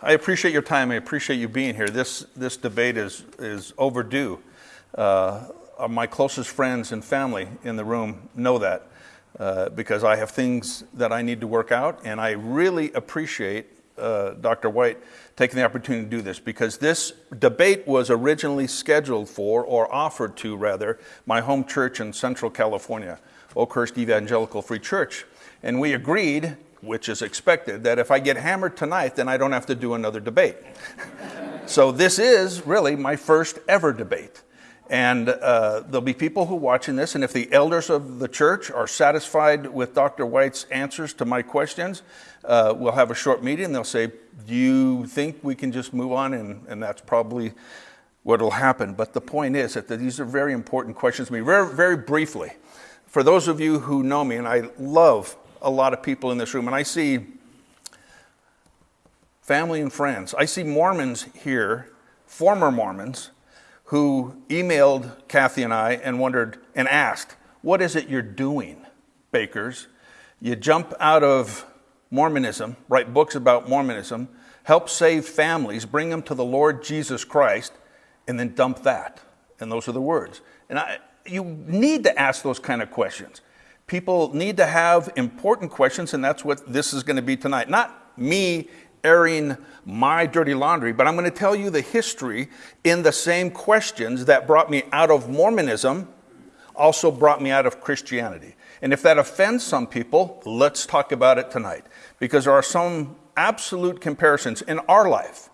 I appreciate your time. I appreciate you being here. This, this debate is, is overdue. Uh, my closest friends and family in the room know that uh, because I have things that I need to work out, and I really appreciate uh, Dr. White taking the opportunity to do this because this debate was originally scheduled for, or offered to rather, my home church in Central California, Oakhurst Evangelical Free Church. And we agreed, which is expected, that if I get hammered tonight, then I don't have to do another debate. so this is really my first ever debate. And uh, there'll be people who are watching this, and if the elders of the church are satisfied with Dr. White's answers to my questions, uh, we'll have a short meeting. They'll say, Do you think we can just move on? And, and that's probably what will happen. But the point is that these are very important questions to me. Very, very briefly, for those of you who know me, and I love a lot of people in this room, and I see family and friends, I see Mormons here, former Mormons who emailed Kathy and I and wondered and asked, What is it you're doing, Bakers? You jump out of Mormonism, write books about Mormonism, help save families, bring them to the Lord Jesus Christ, and then dump that. And those are the words. And I, you need to ask those kind of questions. People need to have important questions, and that's what this is going to be tonight. Not me airing my dirty laundry, but I'm going to tell you the history in the same questions that brought me out of Mormonism, also brought me out of Christianity. And if that offends some people, let's talk about it tonight. Because there are some absolute comparisons in our life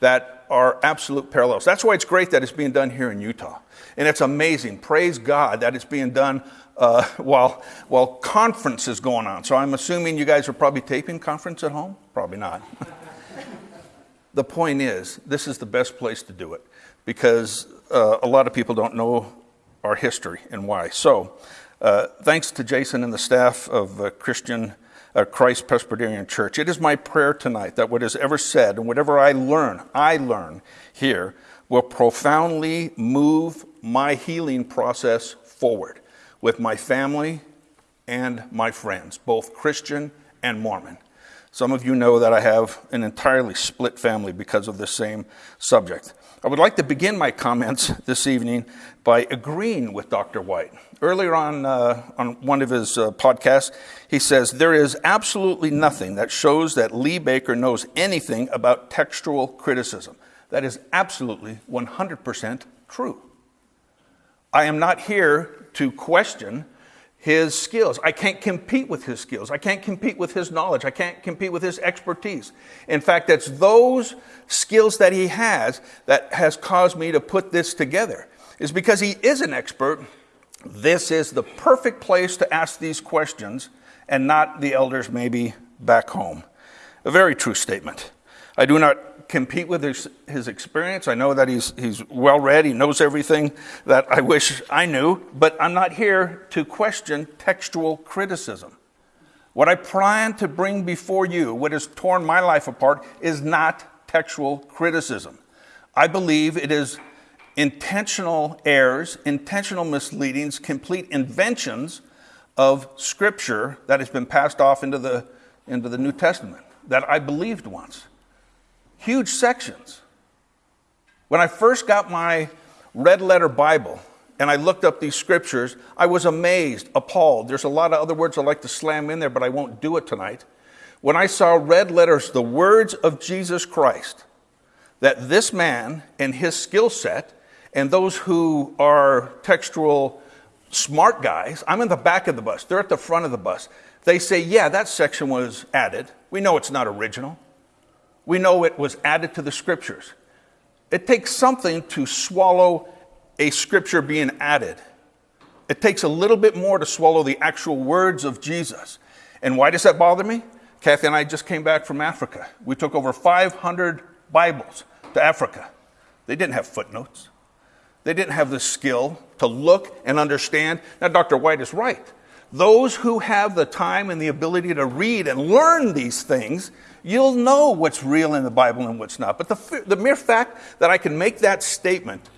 that are absolute parallels. That's why it's great that it's being done here in Utah. And it's amazing. Praise God that it's being done uh, while, while conference is going on. So I'm assuming you guys are probably taping conference at home? Probably not. the point is, this is the best place to do it because uh, a lot of people don't know our history and why. So, uh, thanks to Jason and the staff of uh, Christian uh, Christ Presbyterian Church, it is my prayer tonight that what is ever said and whatever I learn, I learn here, will profoundly move my healing process forward with my family and my friends, both Christian and Mormon. Some of you know that I have an entirely split family because of this same subject. I would like to begin my comments this evening by agreeing with Dr. White. Earlier on, uh, on one of his uh, podcasts, he says, There is absolutely nothing that shows that Lee Baker knows anything about textual criticism. That is absolutely 100% true. I am not here to question his skills. I can't compete with his skills. I can't compete with his knowledge. I can't compete with his expertise. In fact, it's those skills that he has that has caused me to put this together. Is because he is an expert. This is the perfect place to ask these questions and not the elders maybe back home. A very true statement. I do not compete with his, his experience. I know that he's, he's well read, he knows everything that I wish I knew, but I'm not here to question textual criticism. What I plan to bring before you, what has torn my life apart, is not textual criticism. I believe it is intentional errors, intentional misleadings, complete inventions of Scripture that has been passed off into the, into the New Testament that I believed once huge sections. When I first got my red letter Bible and I looked up these scriptures, I was amazed, appalled. There's a lot of other words I'd like to slam in there, but I won't do it tonight. When I saw red letters, the words of Jesus Christ, that this man and his skill set, and those who are textual smart guys, I'm in the back of the bus, they're at the front of the bus. They say, yeah, that section was added. We know it's not original we know it was added to the scriptures. It takes something to swallow a scripture being added. It takes a little bit more to swallow the actual words of Jesus. And why does that bother me? Kathy and I just came back from Africa. We took over 500 Bibles to Africa. They didn't have footnotes. They didn't have the skill to look and understand. Now, Dr. White is right. Those who have the time and the ability to read and learn these things you'll know what's real in the Bible and what's not. But the, the mere fact that I can make that statement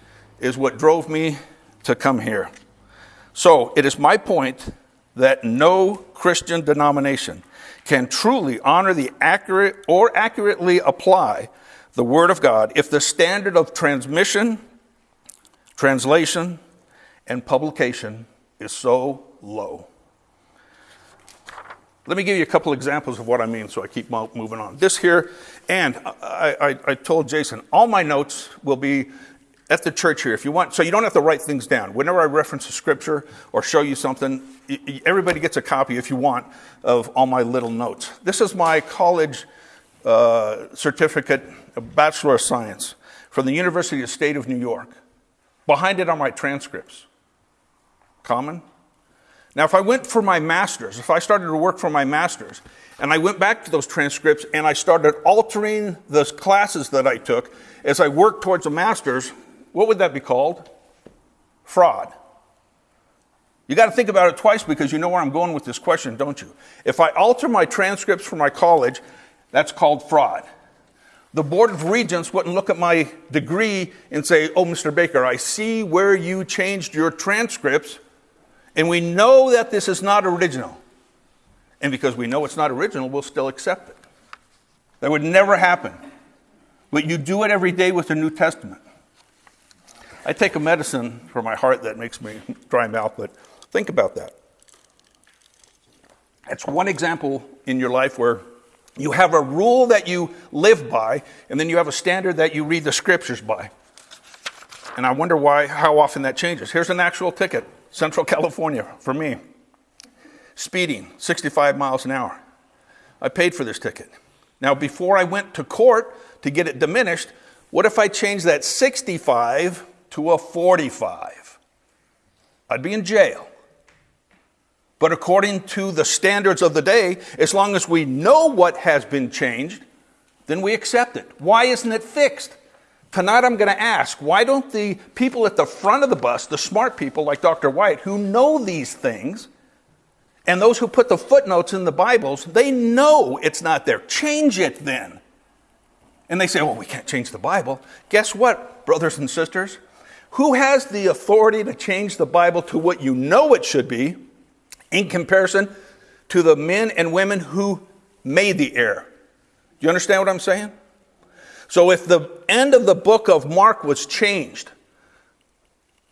is what drove me to come here. So it is my point that no Christian denomination can truly honor the accurate or accurately apply the Word of God if the standard of transmission, translation, and publication is so low. Let me give you a couple examples of what I mean so I keep moving on. This here, and I, I, I, told Jason, all my notes will be at the church here if you want, so you don't have to write things down. Whenever I reference a scripture or show you something, everybody gets a copy if you want of all my little notes. This is my college uh, certificate, Bachelor of Science, from the University of State of New York. Behind it are my transcripts. Common? Now, if I went for my master's, if I started to work for my master's, and I went back to those transcripts and I started altering the classes that I took as I worked towards a master's, what would that be called? Fraud. You got to think about it twice because you know where I'm going with this question, don't you? If I alter my transcripts for my college, that's called fraud. The Board of Regents wouldn't look at my degree and say, Oh, Mr. Baker, I see where you changed your transcripts and we know that this is not original. And because we know it's not original, we'll still accept it. That would never happen. But you do it every day with the New Testament. I take a medicine for my heart that makes me dry mouth, but think about that. That's one example in your life where you have a rule that you live by, and then you have a standard that you read the scriptures by. And I wonder why, how often that changes. Here's an actual ticket. Central California for me. Speeding, 65 miles an hour. I paid for this ticket. Now, before I went to court to get it diminished, what if I changed that 65 to a 45? I'd be in jail. But according to the standards of the day, as long as we know what has been changed, then we accept it. Why isn't it fixed? Tonight I'm going to ask why don't the people at the front of the bus, the smart people like Dr. White, who know these things, and those who put the footnotes in the Bibles, they know it's not there. Change it then. And they say, well, we can't change the Bible. Guess what, brothers and sisters? Who has the authority to change the Bible to what you know it should be in comparison to the men and women who made the error? Do you understand what I'm saying? So if the end of the book of Mark was changed,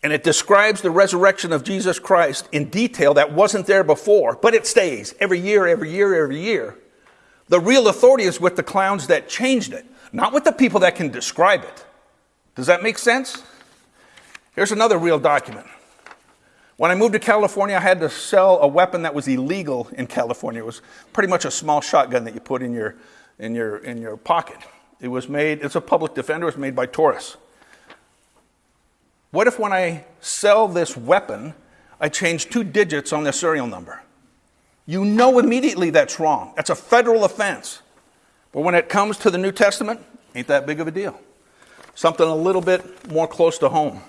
and it describes the resurrection of Jesus Christ in detail that wasn't there before, but it stays every year, every year, every year. The real authority is with the clowns that changed it, not with the people that can describe it. Does that make sense? Here's another real document. When I moved to California, I had to sell a weapon that was illegal in California. It was pretty much a small shotgun that you put in your, in your, in your pocket. It was made, it's a public defender, it was made by Taurus. What if when I sell this weapon, I change two digits on the serial number? You know immediately that's wrong. That's a federal offense. But when it comes to the New Testament, ain't that big of a deal. Something a little bit more close to home.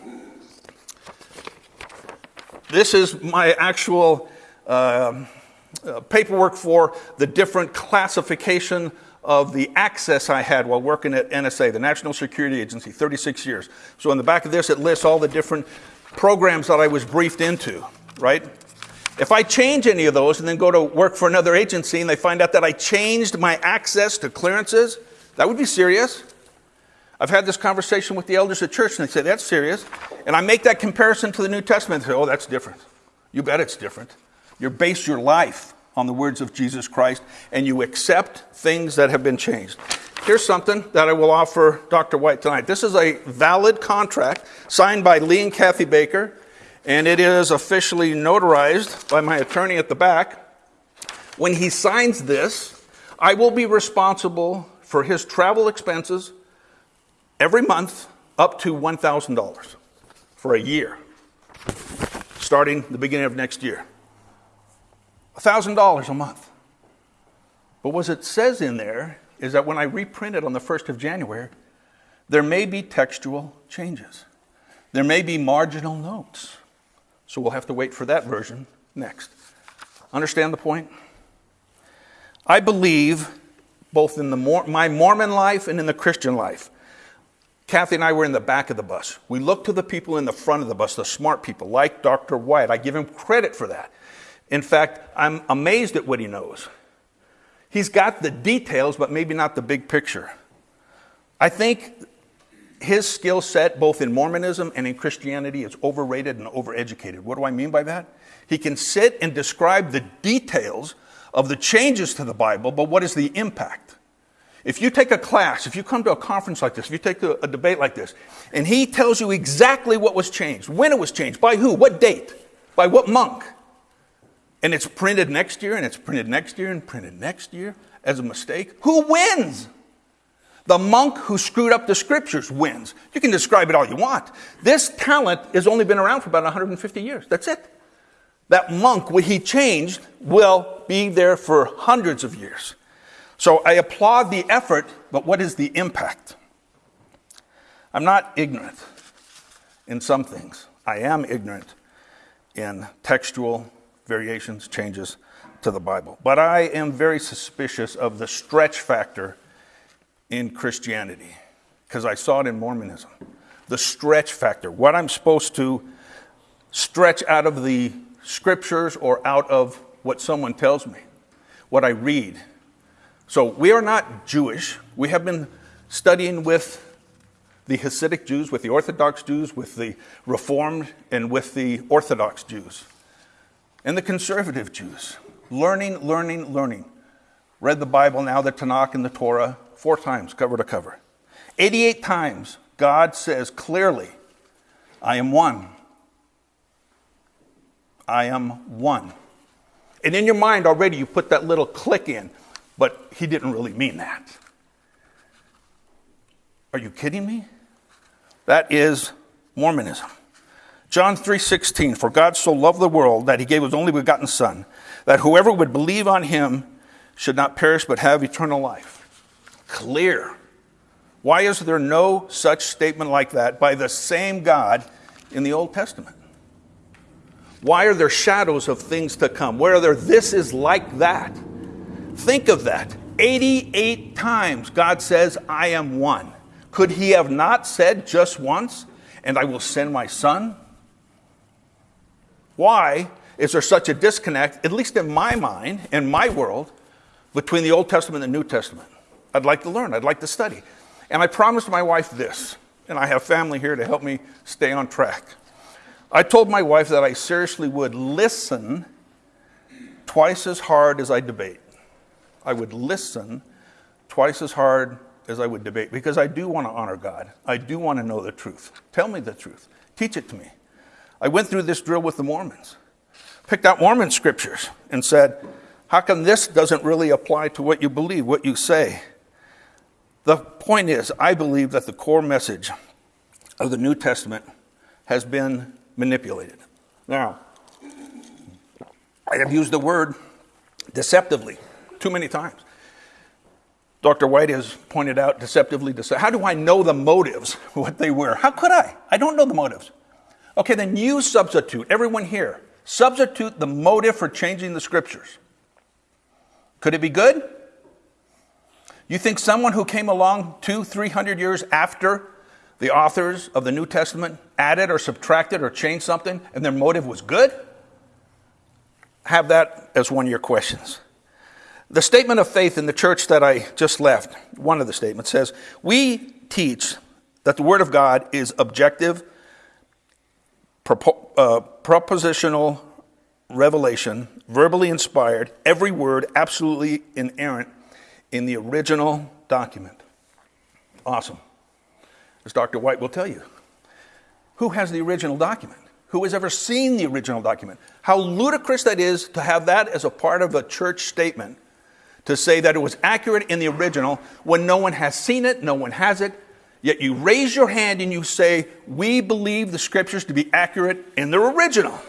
This is my actual uh, uh, paperwork for the different classification of the access I had while working at NSA, the National Security Agency, 36 years. So in the back of this, it lists all the different programs that I was briefed into, right? If I change any of those and then go to work for another agency and they find out that I changed my access to clearances, that would be serious. I've had this conversation with the elders at church and they say, that's serious. And I make that comparison to the New Testament and say, oh, that's different. You bet it's different. You base your life on the words of Jesus Christ and you accept things that have been changed. Here's something that I will offer Dr. White tonight. This is a valid contract signed by Lee and Kathy Baker, and it is officially notarized by my attorney at the back. When he signs this, I will be responsible for his travel expenses every month up to $1,000 for a year, starting the beginning of next year. $1,000 a month. But what it says in there is that when I reprint it on the 1st of January, there may be textual changes. There may be marginal notes. So we'll have to wait for that version next. Understand the point? I believe both in the my Mormon life and in the Christian life. Kathy and I were in the back of the bus. We looked to the people in the front of the bus, the smart people, like Dr. White. I give him credit for that. In fact, I'm amazed at what he knows. He's got the details, but maybe not the big picture. I think his skill set, both in Mormonism and in Christianity, is overrated and overeducated. What do I mean by that? He can sit and describe the details of the changes to the Bible, but what is the impact? If you take a class, if you come to a conference like this, if you take a, a, debate like this, and he tells you exactly what was changed, when it was changed, by who, what date, by what monk, and it's printed next year, and it's printed next year, and printed next year as a mistake, who wins? The monk who screwed up the scriptures wins. You can describe it all you want. This talent has only been around for about 150 years. That's it. That monk, what he changed, will be there for hundreds of years. So I applaud the effort, but what is the impact? I'm not ignorant in some things. I am ignorant in textual variations, changes to the Bible. But I am very suspicious of the stretch factor in Christianity because I saw it in Mormonism. The stretch factor, what I'm supposed to stretch out of the scriptures or out of what someone tells me, what I read. So we are not Jewish. We have been studying with the Hasidic Jews, with the Orthodox Jews, with the Reformed, and with the Orthodox Jews, and the conservative Jews. Learning, learning, learning. Read the Bible now, the Tanakh and the Torah, four times, cover to cover. 88 times, God says clearly, I am one. I am one. And in your mind already, you put that little click in, but he didn't really mean that. Are you kidding me? That is Mormonism. John 3:16 For God so loved the world that he gave his only begotten son that whoever would believe on him should not perish but have eternal life clear. Why is there no such statement like that by the same God in the Old Testament? Why are there shadows of things to come? Where are there, this is like that? Think of that. 88 times God says, I am one. Could he have not said just once, and I will send my son? Why is there such a disconnect, at least in my mind, in my world, between the Old Testament and the New Testament? I'd like to learn, I'd like to study. And I promised my wife this, and I have family here to help me stay on track. I told my wife that I seriously would listen twice as hard as I debate. I would listen twice as hard as I would debate because I do want to honor God. I do want to know the truth. Tell me the truth. Teach it to me. I went through this drill with the Mormons, picked out Mormon scriptures, and said, How come this doesn't really apply to what you believe, what you say? The point is, I believe that the core message of the New Testament has been manipulated. Now, I have used the word deceptively too many times. Dr. White has pointed out deceptively. Dece- How do I know the motives, what they were? How could I? I don't know the motives. Okay, then you substitute, everyone here, substitute the motive for changing the scriptures. Could it be good? You think someone who came along two, three hundred years after the authors of the New Testament added or subtracted or changed something and their motive was good? Have that as one of your questions. The statement of faith in the church that I just left, one of the statements says, We teach that the Word of God is objective, uh, propositional revelation, verbally inspired, every word absolutely inerrant in the original document. Awesome. As Dr. White will tell you. Who has the original document? Who has ever seen the original document? How ludicrous that is to have that as a part of a church statement to say that it was accurate in the original when no one has seen it, no one has it, yet you raise your hand and you say, We believe the scriptures to be accurate in their original.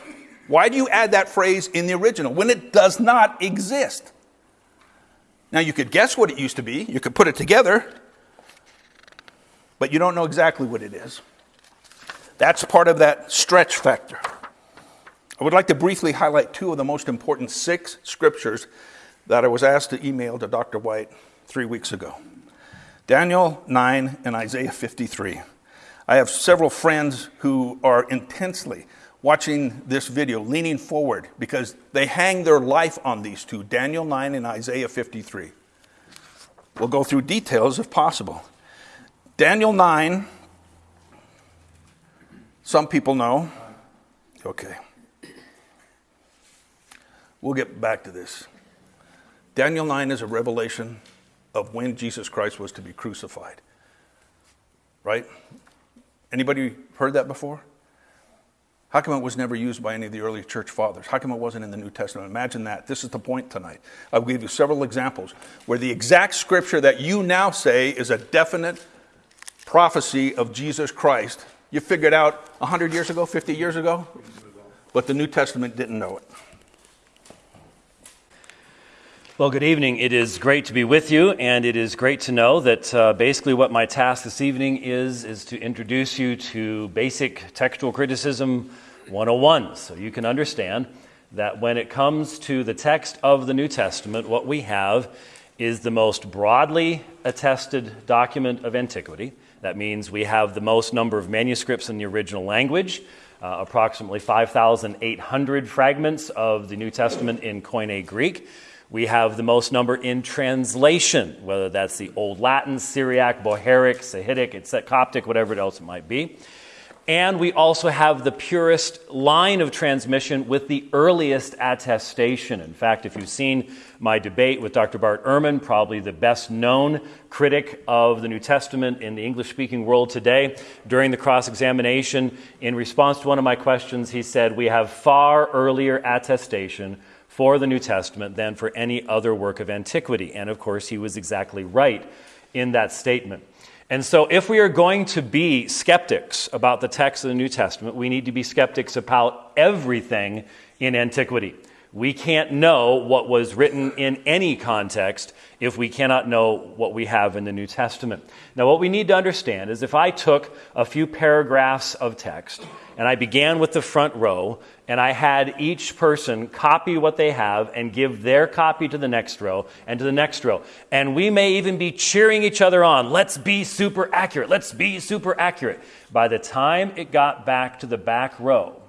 Why do you add that phrase in the original when it does not exist? Now, you could guess what it used to be, you could put it together, but you don't know exactly what it is. That's part of that stretch factor. I would like to briefly highlight two of the most important six scriptures that I was asked to email to Dr. White three weeks ago Daniel 9 and Isaiah 53. I have several friends who are intensely watching this video, leaning forward, because they hang their life on these two Daniel 9 and Isaiah 53. We'll go through details if possible. Daniel 9, some people know. Okay. We'll get back to this. Daniel 9 is a revelation of when Jesus Christ was to be crucified. Right? Anybody heard that before? How come it was never used by any of the early church fathers? How come it wasn't in the New Testament? Imagine that. This is the point tonight. I'll give you several examples where the exact scripture that you now say is a definite prophecy of Jesus Christ, you figured out 100 years ago, 50 years ago, but the New Testament didn't know it. Well, good evening. It is great to be with you, and it is great to know that uh, basically what my task this evening is is to introduce you to basic textual criticism 101, so you can understand that when it comes to the text of the New Testament, what we have is the most broadly attested document of antiquity. That means we have the most number of manuscripts in the original language. Uh, approximately 5,800 fragments of the New Testament in Koine Greek. We have the most number in translation, whether that's the Old Latin, Syriac, Bohairic, Sahidic, etc., Coptic, whatever else it might be. And we also have the purest line of transmission with the earliest attestation. In fact, if you've seen my debate with Dr. Bart Ehrman, probably the best known critic of the New Testament in the English speaking world today, during the cross examination, in response to one of my questions, he said, We have far earlier attestation for the New Testament than for any other work of antiquity. And of course, he was exactly right in that statement. And so, if we are going to be skeptics about the text of the New Testament, we need to be skeptics about everything in antiquity. We can't know what was written in any context if we cannot know what we have in the New Testament. Now, what we need to understand is if I took a few paragraphs of text and I began with the front row, and I had each person copy what they have and give their copy to the next row and to the next row. And we may even be cheering each other on. Let's be super accurate. Let's be super accurate. By the time it got back to the back row,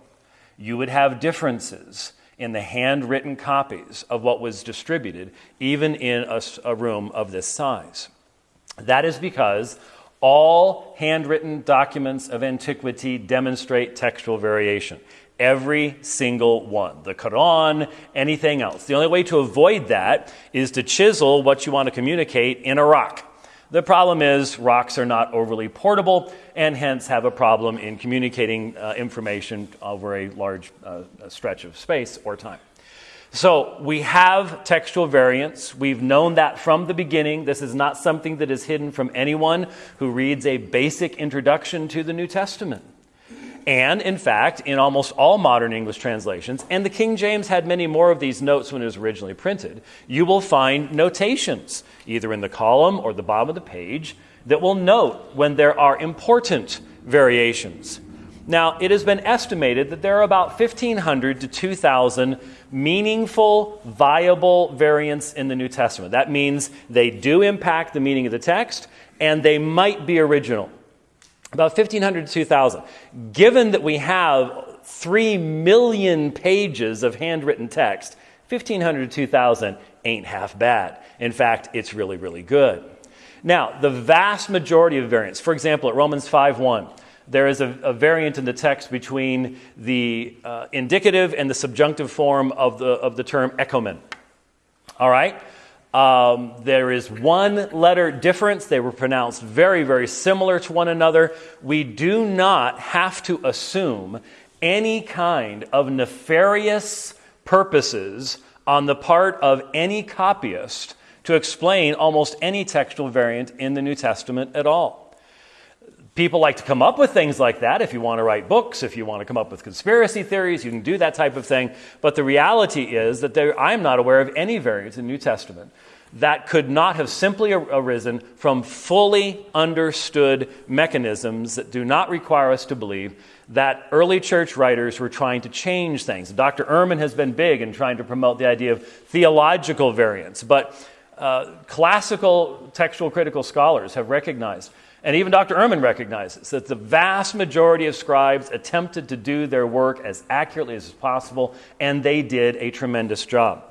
you would have differences in the handwritten copies of what was distributed, even in a, a room of this size. That is because all handwritten documents of antiquity demonstrate textual variation. Every single one. The Quran, anything else. The only way to avoid that is to chisel what you want to communicate in a rock. The problem is, rocks are not overly portable and hence have a problem in communicating uh, information over a large uh, stretch of space or time. So we have textual variants. We've known that from the beginning. This is not something that is hidden from anyone who reads a basic introduction to the New Testament. And in fact, in almost all modern English translations, and the King James had many more of these notes when it was originally printed, you will find notations, either in the column or the bottom of the page, that will note when there are important variations. Now, it has been estimated that there are about 1,500 to 2,000 meaningful, viable variants in the New Testament. That means they do impact the meaning of the text and they might be original. About 1,500 to 2,000. Given that we have 3 million pages of handwritten text, 1,500 to 2,000 ain't half bad. In fact, it's really, really good. Now, the vast majority of variants, for example, at Romans 5 1, there is a, a, variant in the text between the uh, indicative and the subjunctive form of the, of the term echomen. All right? Um, there is one letter difference. They were pronounced very, very similar to one another. We do not have to assume any kind of nefarious purposes on the part of any copyist to explain almost any textual variant in the New Testament at all. People like to come up with things like that. If you want to write books, if you want to come up with conspiracy theories, you can do that type of thing. But the reality is that there, I'm not aware of any variants in the New Testament that could not have simply arisen from fully understood mechanisms that do not require us to believe that early church writers were trying to change things. Dr. Ehrman has been big in trying to promote the idea of theological variants, but uh, classical textual critical scholars have recognized, and even Dr. Ehrman recognizes, that the vast majority of scribes attempted to do their work as accurately as possible, and they did a tremendous job.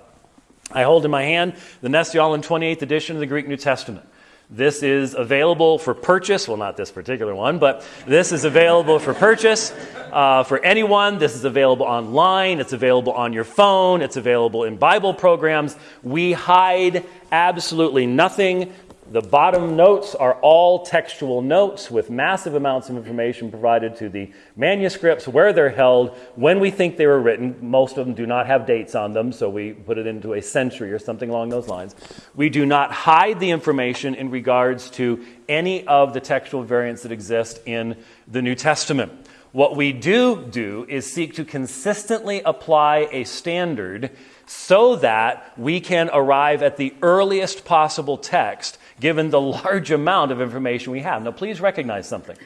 I hold in my hand the Nestle-Aland 28th edition of the Greek New Testament. This is available for purchase. Well, not this particular one, but this is available for purchase uh, for anyone. This is available online. It's available on your phone. It's available in Bible programs. We hide absolutely nothing. The bottom notes are all textual notes with massive amounts of information provided to the manuscripts, where they're held, when we think they were written. Most of them do not have dates on them, so we put it into a century or something along those lines. We do not hide the information in regards to any of the textual variants that exist in the New Testament. What we do do is seek to consistently apply a standard so that we can arrive at the earliest possible text given the large amount of information we have. Now, please recognize something.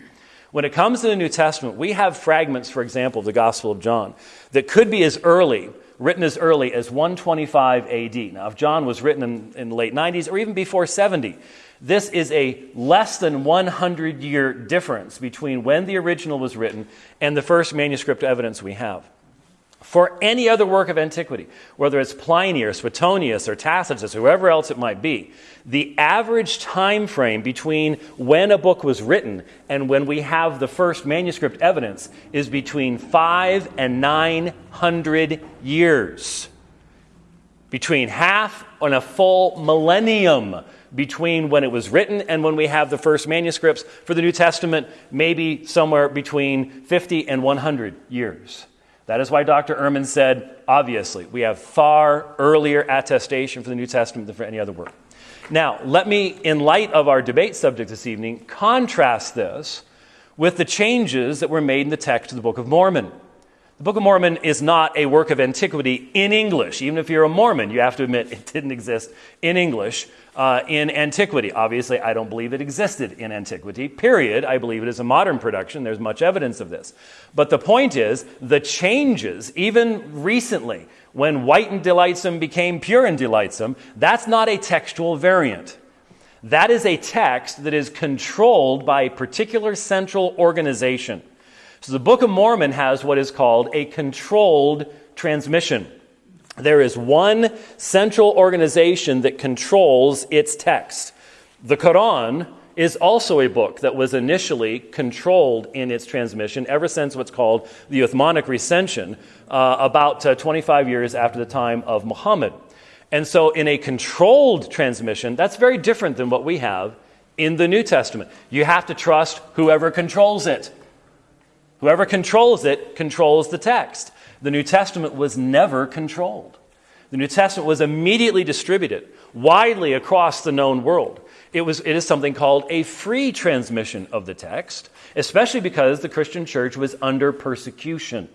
When it comes to the New Testament, we have fragments, for example, of the Gospel of John, that could be as early, written as early as 125 AD. Now, if John was written in, in the late 90s or even before 70, this is a less than 100 year difference between when the original was written and the first manuscript evidence we have for any other work of antiquity, whether it's Pliny or Suetonius or Tacitus, whoever else it might be, the average time frame between when a book was written and when we have the first manuscript evidence is between five and nine hundred years. Between half and a full millennium between when it was written and when we have the first manuscripts. For the New Testament, maybe somewhere between 50 and 100 years. That is why Dr. Ehrman said, obviously, we have far earlier attestation for the New Testament than for any other work. Now, let me, in light of our debate subject this evening, contrast this with the changes that were made in the text of the Book of Mormon. The Book of Mormon is not a work of antiquity in English. Even if you're a Mormon, you have to admit it didn't exist in English uh, in antiquity. Obviously, I don't believe it existed in antiquity, period. I believe it is a modern production. There's much evidence of this. But the point is, the changes, even recently, when white and delightsome became pure and delightsome, that's not a textual variant. That is a text that is controlled by a particular central organization. So the Book of Mormon has what is called a controlled transmission. There is one central organization that controls its text. The Quran is also a book that was initially controlled in its transmission ever since what's called the Uthmanic recension, uh, about uh, 25 years after the time of Muhammad. And so, in a controlled transmission, that's very different than what we have in the New Testament. You have to trust whoever controls it. Whoever controls it controls the text. The New Testament was never controlled. The New Testament was immediately distributed widely across the known world. It, was, it is something called a free transmission of the text, especially because the Christian church was under persecution.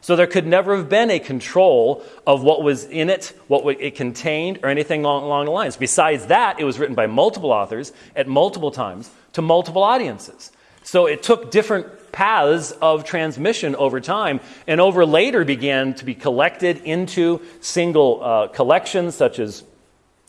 So there could never have been a control of what was in it, what it contained, or anything along, along the lines. Besides that, it was written by multiple authors at multiple times to multiple audiences. So it took different paths of transmission over time, and over later began to be collected into single uh, collections, such as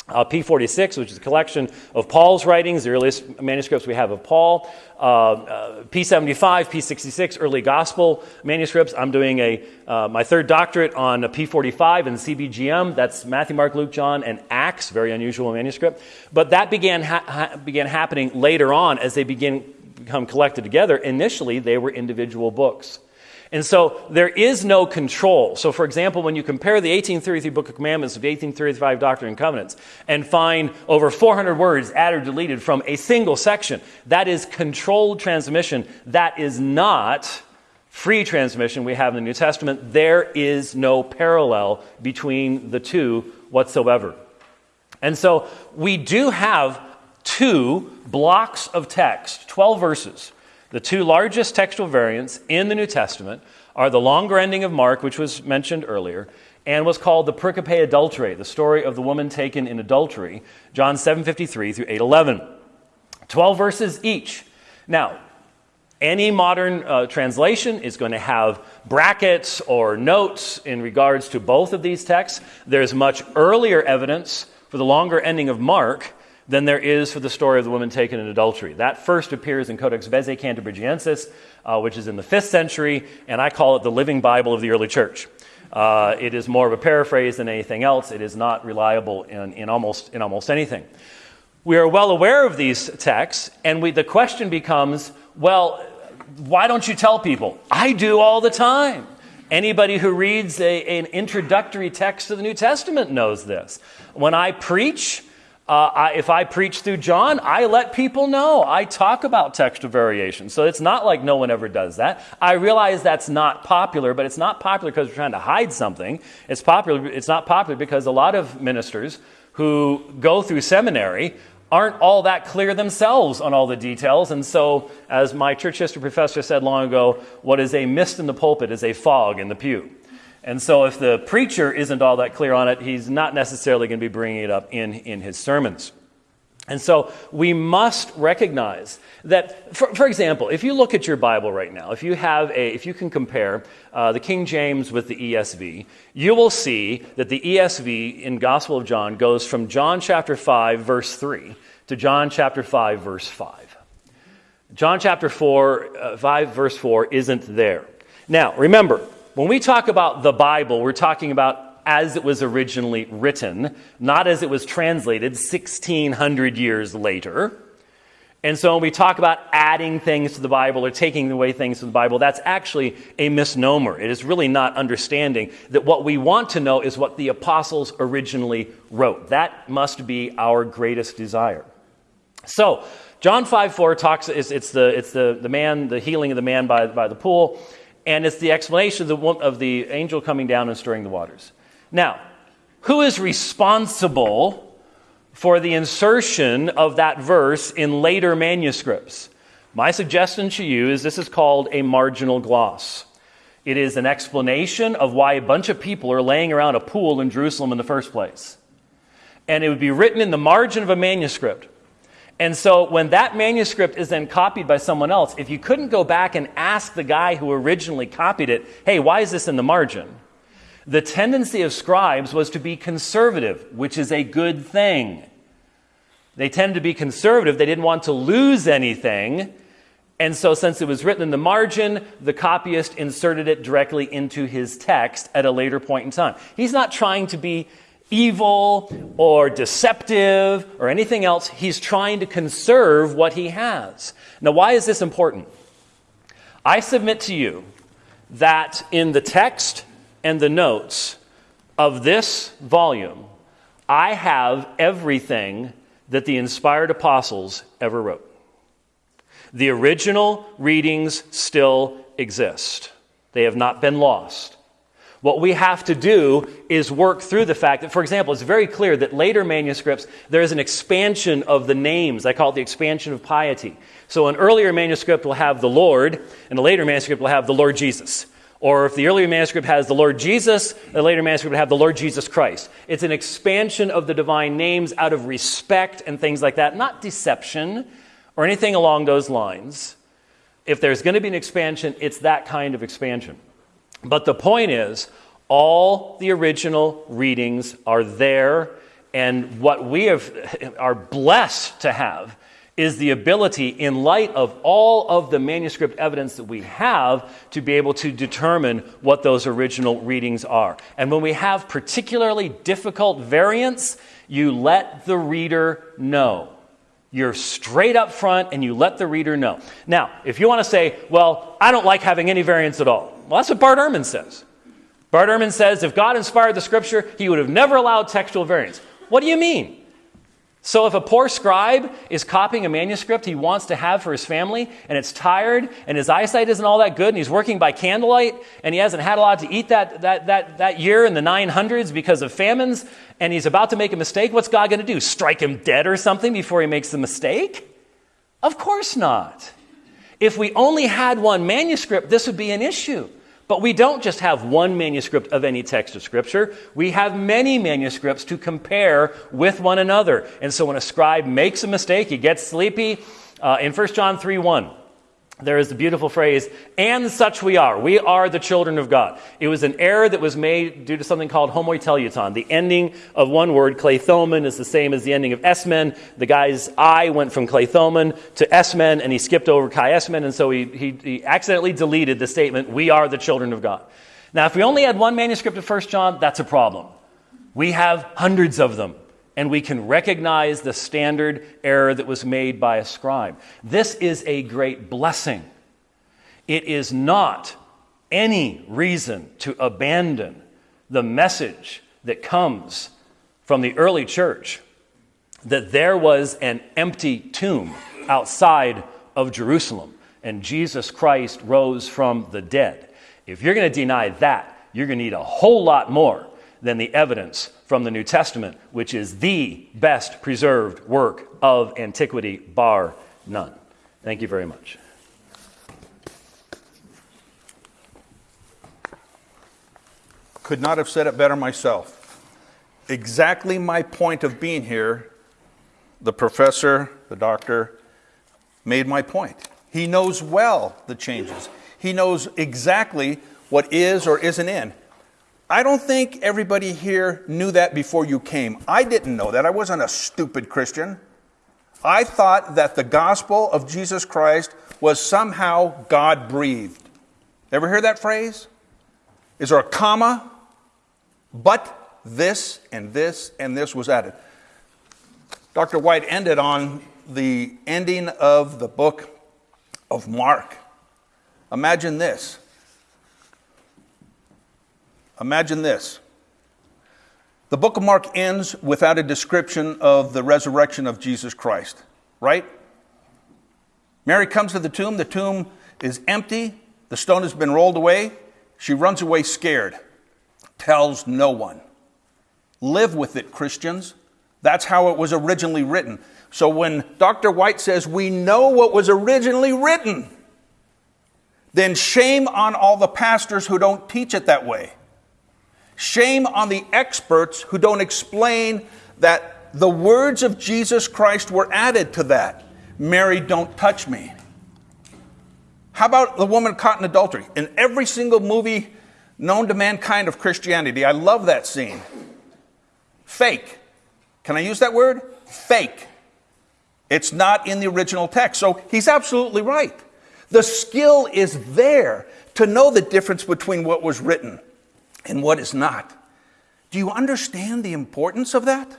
uh, P46, which is a collection of Paul's writings, the earliest manuscripts we have of Paul. Uh, uh P75, P66, early gospel manuscripts. I'm doing a, uh, my third doctorate on P45 and CBGM. That's Matthew, Mark, Luke, John, and Acts. Very unusual manuscript. But that began, ha- ha- began happening later on as they begin become collected together, initially they were individual books. And so there is no control. So, for example, when you compare the 1833 Book of Commandments with the 1835 Doctrine and Covenants and find over 400 words added or deleted from a single section, that is controlled transmission. That is not free transmission we have in the New Testament. There is no parallel between the two whatsoever. And so we do have two blocks of text, 12 verses. The two largest textual variants in the New Testament are the longer ending of Mark, which was mentioned earlier, and was called the pericope adulterae, the story of the woman taken in adultery, John 7:53 through 8:11. 12 verses each. Now, any modern uh, translation is going to have brackets or notes in regards to both of these texts. There's much earlier evidence for the longer ending of Mark than there is for the story of the woman taken in adultery. That first appears in Codex Bezae Cantabrigiensis, uh, which is in the fifth century, and I call it the living Bible of the early church. Uh, it is more of a paraphrase than anything else. It is not reliable in, in, almost, in almost anything. We are well aware of these texts, and we, the question becomes well, why don't you tell people? I do all the time. Anybody who reads a, an introductory text to the New Testament knows this. When I preach, uh, I, if I preach through John, I let people know. I talk about textual variation. So it's not like no one ever does that. I realize that's not popular, but it's not popular because we're trying to hide something. It's popular. It's not popular because a lot of ministers who go through seminary aren't all that clear themselves on all the details. And so, as my church history professor said long ago, what is a mist in the pulpit is a fog in the pew. And so, if the preacher isn't all that clear on it, he's not necessarily going to be bringing it up in, in his sermons. And so we must recognize that, for, for, example, if you look at your Bible right now, if you have a, if you can compare uh, the King James with the ESV, you will see that the ESV in Gospel of John goes from John chapter 5, verse 3 to John chapter 5, verse 5. John chapter 4, uh, 5, verse 4 isn't there. Now, remember, when we talk about the Bible, we're talking about as it was originally written, not as it was translated 1600 years later. And so when we talk about adding things to the Bible or taking away things from the Bible, that's actually a misnomer. It is really not understanding that what we want to know is what the apostles originally wrote. That must be our greatest desire. So, John 5 4 talks, it's, it's, the, it's the, the man, the healing of the man by, by the pool and it's the explanation of the, of the angel coming down and stirring the waters. Now, who is responsible for the insertion of that verse in later manuscripts? My suggestion to you is this is called a marginal gloss. It is an explanation of why a bunch of people are laying around a pool in Jerusalem in the first place. And it would be written in the margin of a manuscript. And so when that manuscript is then copied by someone else, if you couldn't go back and ask the guy who originally copied it, hey, why is this in the margin? The tendency of scribes was to be conservative, which is a good thing. They tended to be conservative. They didn't want to lose anything. And so, since it was written in the margin, the copyist inserted it directly into his text at a later point in time. He's not trying to be evil or deceptive or anything else. He's trying to conserve what he has. Now, why is this important? I submit to you that in the text and the notes of this volume, I have everything that the inspired apostles ever wrote. The original readings still exist, they have not been lost. What we have to do is work through the fact that, for example, it's very clear that later manuscripts, there is an expansion of the names. I call it the expansion of piety. So an earlier manuscript will have the Lord, and a later manuscript will have the Lord Jesus. Or if the earlier manuscript has the Lord Jesus, the later manuscript will have the Lord Jesus Christ. It's an expansion of the divine names out of respect and things like that, not deception or anything along those lines. If there's going to be an expansion, it's that kind of expansion. But the point is, all the original readings are there, and what we have, are blessed to have is the ability, in light of all of the manuscript evidence that we have, to be able to determine what those original readings are. And when we have particularly difficult variants, you let the reader know. You're straight up front and you let the reader know. Now, if you want to say, well, I don't like having any variants at all, well, that's what Bart Ehrman says. Bart Ehrman says if God inspired the scripture, he would have never allowed textual variants. What do you mean? So, if a poor scribe is copying a manuscript he wants to have for his family, and it's tired, and his eyesight isn't all that good, and he's working by candlelight, and he hasn't had a lot to eat that, that, that, that year in the 900s because of famines, and he's about to make a mistake, what's God going to do? Strike him dead or something before he makes the mistake? Of course not. If we only had one manuscript, this would be an issue. But we don't just have one manuscript of any text of Scripture. We have many manuscripts to compare with one another. And so when a scribe makes a mistake, he gets sleepy. Uh, in 1 John 3 1, there is the beautiful phrase, and such we are. We are the children of God. It was an error that was made due to something called homoteleuton. The ending of one word, klethomen, is the same as the ending of esmen. The guy's I went from klethomen to esmen, and he skipped over kai esmen, and so he, he, he accidentally deleted the statement, we are the children of God. Now, if we only had one manuscript of 1 John, that's a problem. We have hundreds of them and we can recognize the standard error that was made by a scribe. This is a great blessing. It is not any reason to abandon the message that comes from the early church that there was an empty tomb outside of Jerusalem and Jesus Christ rose from the dead. If you're going to deny that, you're going to need a whole lot more than the evidence from the New Testament, which is the best preserved work of antiquity, bar none. Thank you very much. Could not have said it better myself. Exactly my point of being here, the professor, the doctor, made my point. He knows well the changes. He knows exactly what is or isn't in. I don't think everybody here knew that before you came. I didn't know that. I wasn't a stupid Christian. I thought that the gospel of Jesus Christ was somehow God breathed. Ever hear that phrase? Is there a comma? But this and this and this was added. Dr. White ended on the ending of the book of Mark. Imagine this Imagine this. The book of Mark ends without a description of the resurrection of Jesus Christ, right? Mary comes to the tomb. The tomb is empty. The stone has been rolled away. She runs away scared, tells no one. Live with it, Christians. That's how it was originally written. So when Dr. White says we know what was originally written, then shame on all the pastors who don't teach it that way. Shame on the experts who don't explain that the words of Jesus Christ were added to that. Mary, don't touch me. How about the woman caught in adultery? In every single movie known to mankind of Christianity, I love that scene. Fake. Can I use that word? Fake. It's not in the original text. So he's absolutely right. The skill is there to know the difference between what was written and what is not. Do you understand the importance of that?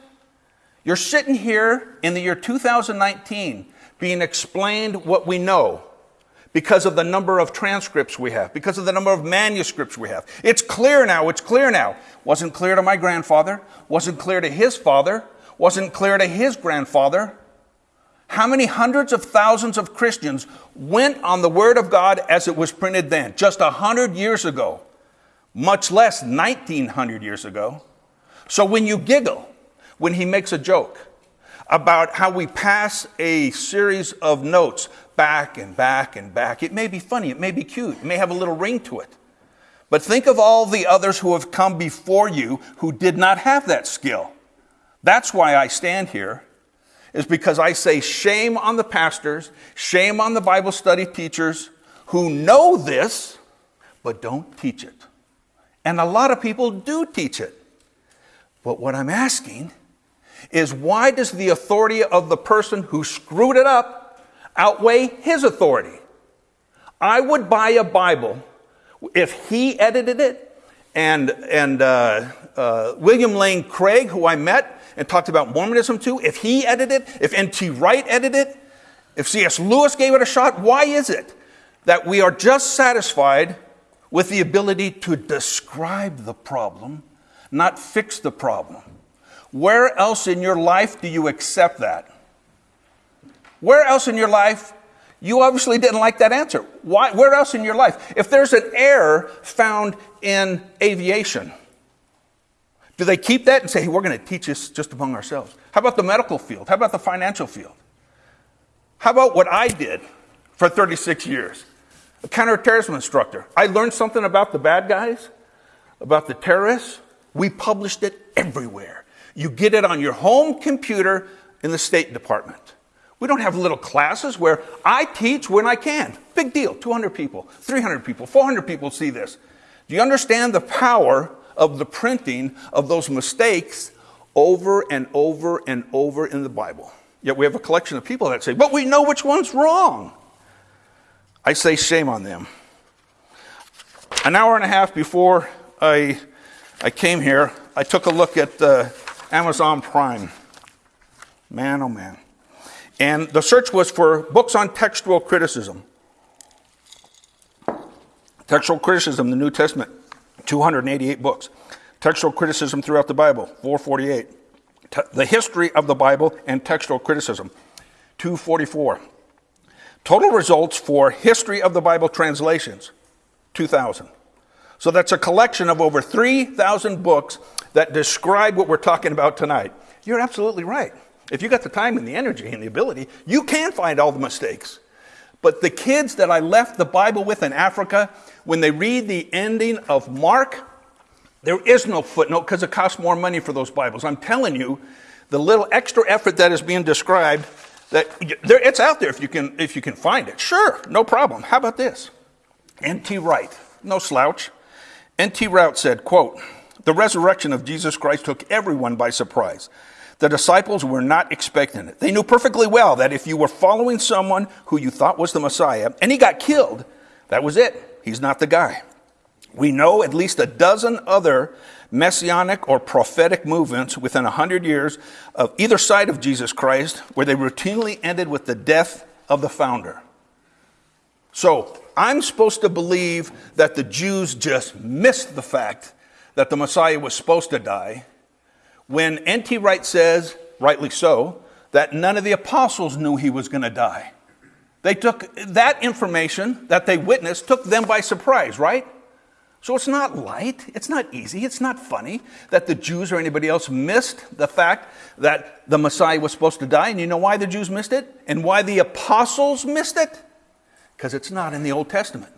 You're sitting here in the year 2019 being explained what we know because of the number of transcripts we have, because of the number of manuscripts we have. It's clear now, it's clear now. Wasn't clear to my grandfather, wasn't clear to his father, wasn't clear to his grandfather. How many hundreds of thousands of Christians went on the Word of God as it was printed then, just a hundred years ago? Much less 1900 years ago. So when you giggle, when he makes a joke about how we pass a series of notes back and back and back, it may be funny, it may be cute, it may have a little ring to it. But think of all the others who have come before you who did not have that skill. That's why I stand here, is because I say shame on the pastors, shame on the Bible study teachers who know this, but don't teach it. And a lot of people do teach it. But what I'm asking is why does the authority of the person who screwed it up outweigh his authority? I would buy a Bible if he edited it and, and uh, uh, William Lane Craig, who I met and talked about Mormonism to, if he edited it, if N.T. Wright edited it, if C.S. Lewis gave it a shot, why is it that we are just satisfied with the ability to describe the problem, not fix the problem. Where else in your life do you accept that? Where else in your life? You obviously didn't like that answer. Why, where else in your life? If there's an error found in aviation, do they keep that and say, hey, we're going to teach this just among ourselves? How about the medical field? How about the financial field? How about what I did for 36 years? A counterterrorism instructor. I learned something about the bad guys, about the terrorists. We published it everywhere. You get it on your home computer in the State Department. We don't have little classes where I teach when I can. Big deal. 200 people, 300 people, 400 people see this. Do you understand the power of the printing of those mistakes over and over and over in the Bible? Yet we have a collection of people that say, but we know which one's wrong. I say shame on them. An hour and a half before I, I came here, I took a look at uh, Amazon Prime. Man, oh man. And the search was for books on textual criticism. Textual criticism, the New Testament, 288 books. Textual criticism throughout the Bible, 448. Te- the history of the Bible and textual criticism, 244. Total results for history of the Bible translations, 2,000. So that's a collection of over 3,000 books that describe what we're talking about tonight. You're absolutely right. If you got the time and the energy and the ability, you can find all the mistakes. But the kids that I left the Bible with in Africa, when they read the ending of Mark, there is no footnote because it costs more money for those Bibles. I'm telling you, the little extra effort that is being described, that it's out there if you can if you can find it. Sure, no problem. How about this? N.T. Wright, no slouch. N.T. Wright said, quote, the resurrection of Jesus Christ took everyone by surprise. The disciples were not expecting it. They knew perfectly well that if you were following someone who you thought was the Messiah and he got killed, that was it. He's not the guy. We know at least a dozen other messianic or prophetic movements within a hundred years of either side of Jesus Christ where they routinely ended with the death of the founder. So I'm supposed to believe that the Jews just missed the fact that the Messiah was supposed to die when N.T. Wright says, rightly so, that none of the apostles knew he was going to die. They took that information that they witnessed, took them by surprise, right? So it's not light, it's not easy, it's not funny that the Jews or anybody else missed the fact that the Messiah was supposed to die. And you know why the Jews missed it? And why the apostles missed it? Because it's not in the Old Testament.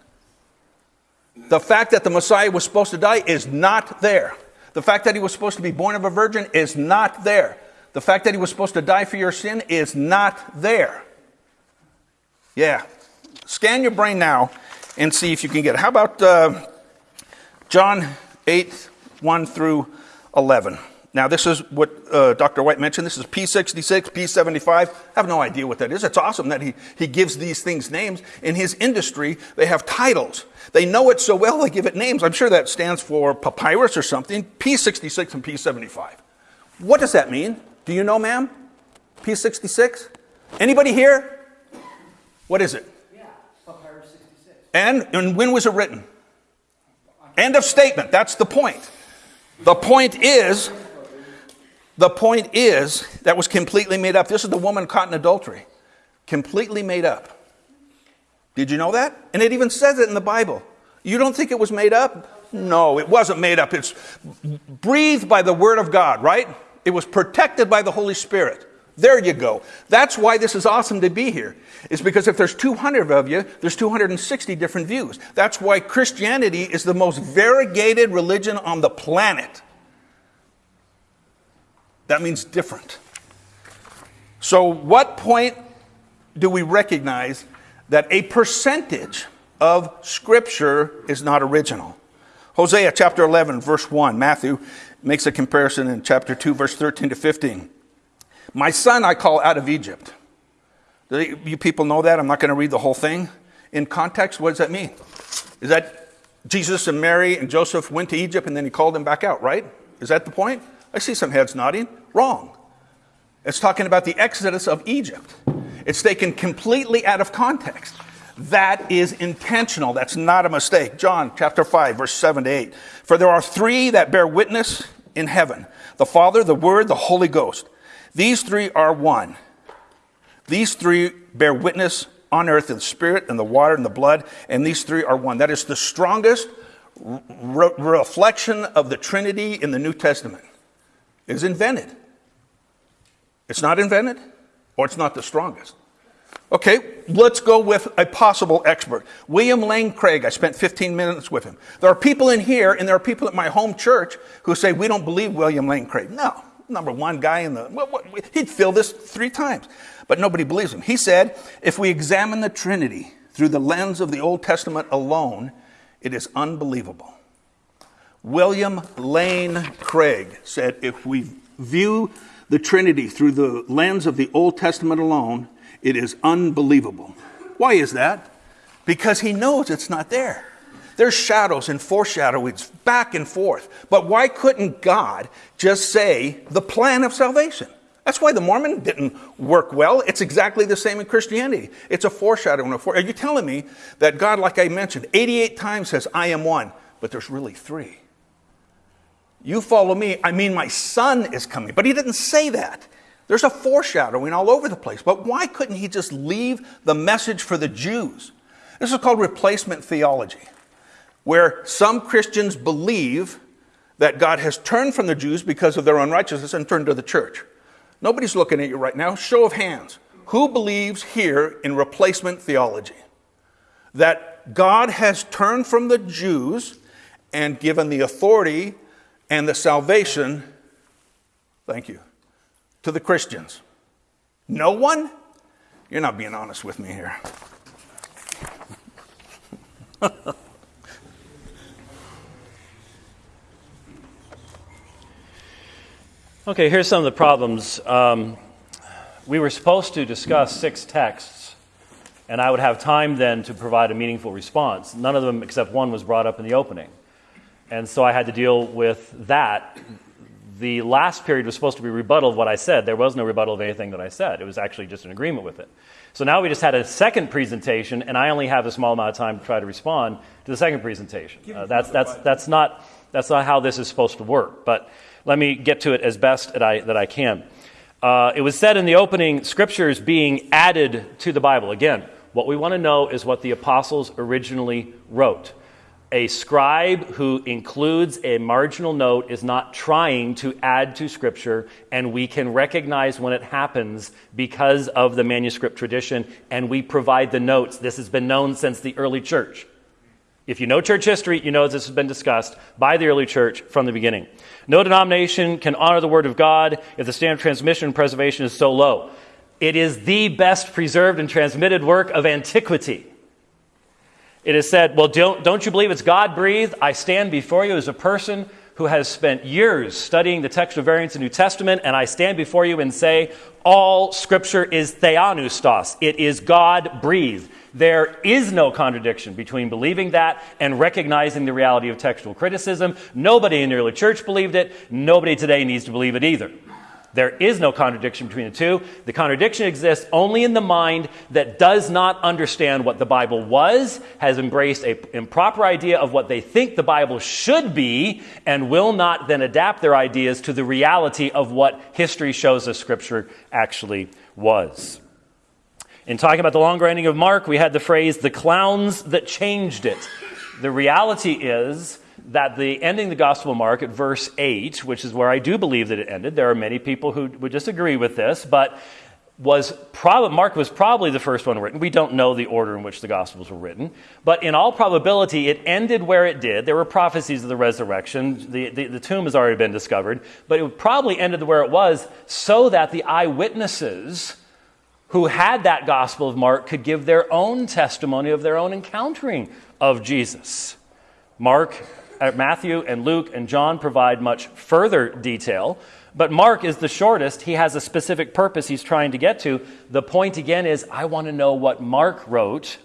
The fact that the Messiah was supposed to die is not there. The fact that he was supposed to be born of a virgin is not there. The fact that he was supposed to die for your sin is not there. Yeah. Scan your brain now and see if you can get it. How about uh, John 8, 1 through 11? Now, this is what uh, Dr. White mentioned. This is P66, P75. I have no idea what that is. It's awesome that he, he gives these things names. In his industry, they have titles. They know it so well, they give it names. I'm sure that stands for papyrus or something. P66 and P75. What does that mean? Do you know, ma'am? P66? Anybody here? What is it? Yeah, papyrus 66. And, and when was it written? End of statement. That's the point. The point is, the point is, that was completely made up. This is the woman caught in adultery. Completely made up. Did you know that? And it even says it in the Bible. You don't think it was made up? No, it wasn't made up. It's breathed by the Word of God, right? It was protected by the Holy Spirit. There you go. That's why this is awesome to be here. Is because if there's 200 of you, there's 260 different views. That's why Christianity is the most variegated religion on the planet. That means different. So, what point do we recognize that a percentage of Scripture is not original? Hosea chapter 11, verse 1. Matthew makes a comparison in chapter 2, verse 13 to 15. My son I call out of Egypt. Do you people know that? I'm not going to read the whole thing. In context, what does that mean? Is that Jesus and Mary and Joseph went to Egypt and then he called them back out, right? Is that the point? I see some heads nodding. Wrong. It's talking about the exodus of Egypt. It's taken completely out of context. That is intentional. That's not a mistake. John chapter 5, verse 7 to 8. For there are three that bear witness in heaven the Father, the Word, the Holy Ghost. These three are one. These three bear witness on earth in the spirit and the water and the blood, and these three are one. That is the strongest re- reflection of the Trinity in the New Testament. It is invented. It's not invented, or it's not the strongest. Okay, let's go with a possible expert. William Lane Craig, I spent 15 minutes with him. There are people in here, and there are people at my home church who say, We don't believe William Lane Craig. No, number one guy in the, what, what, he'd fill this three times. But nobody believes him. He said, if we examine the Trinity through the lens of the Old Testament alone, it is unbelievable. William Lane Craig said, if we view the Trinity through the lens of the Old Testament alone, it is unbelievable. Why is that? Because he knows it's not there. There's shadows and foreshadowings back and forth. But why couldn't God just say the plan of salvation? That's why the Mormon didn't work well. It's exactly the same in Christianity. It's a foreshadowing. Of Are you telling me that God, like I mentioned, 88 times says, I am one, but there's really three? You follow me, I mean, my son is coming. But he didn't say that. There's a foreshadowing all over the place. But why couldn't he just leave the message for the Jews? This is called replacement theology, where some Christians believe that God has turned from the Jews because of their unrighteousness and turned to the church. Nobody's looking at you right now. Show of hands. Who believes here in replacement theology? That God has turned from the Jews and given the authority and the salvation, thank you, to the Christians. No one? You're not being honest with me here. okay, here's some of the problems. Um, we were supposed to discuss six texts, and I would have time then to provide a meaningful response. None of them, except one, was brought up in the opening. And so I had to deal with that the last period was supposed to be rebuttal of what I said. There was no rebuttal of anything that I said. It was actually just an agreement with it. So now we just had a second presentation, and I only have a small amount of time to try to respond to the second presentation. Uh, that's, that's, that's, not, that's not how this is supposed to work. But let me get to it as best that I, that I can. Uh, it was said in the opening, scriptures being added to the Bible. Again, what we want to know is what the apostles originally wrote a scribe who includes a marginal note is not trying to add to Scripture, and we can recognize when it happens because of the manuscript tradition, and we provide the notes. This has been known since the early church. If you know church history, you know this has been discussed by the early church from the beginning. No denomination can honor the Word of God if the standard of transmission and preservation is so low. It is the best preserved and transmitted work of antiquity. It is said, Well, don't, don't you believe it's God breathed? I stand before you as a person who has spent years studying the textual variants in the New Testament, and I stand before you and say, All scripture is theopneustos. It is God breathed. There is no contradiction between believing that and recognizing the reality of textual criticism. Nobody in the early church believed it. Nobody today needs to believe it either. There is no contradiction between the two. The contradiction exists only in the mind that does not understand what the Bible was, has embraced an improper idea of what they think the Bible should be, and will not then adapt their ideas to the reality of what history shows us Scripture actually was. In talking about the long ending of Mark, we had the phrase, the clowns that changed it. The reality is, that the ending the Gospel of Mark at verse 8, which is where I do believe that it ended, there are many people who would disagree with this, but was prob- Mark was probably the first one written. We don't know the order in which the Gospels were written, but in all probability, it ended where it did. There were prophecies of the resurrection. The, the, the tomb has already been discovered, but it probably ended where it was so that the eyewitnesses who had that Gospel of Mark could give their own testimony of their own encountering of Jesus. Mark Uh, Matthew and Luke and John provide much further detail, but Mark is the shortest. He has a specific purpose he's trying to get to. The point again is I want to know what Mark wrote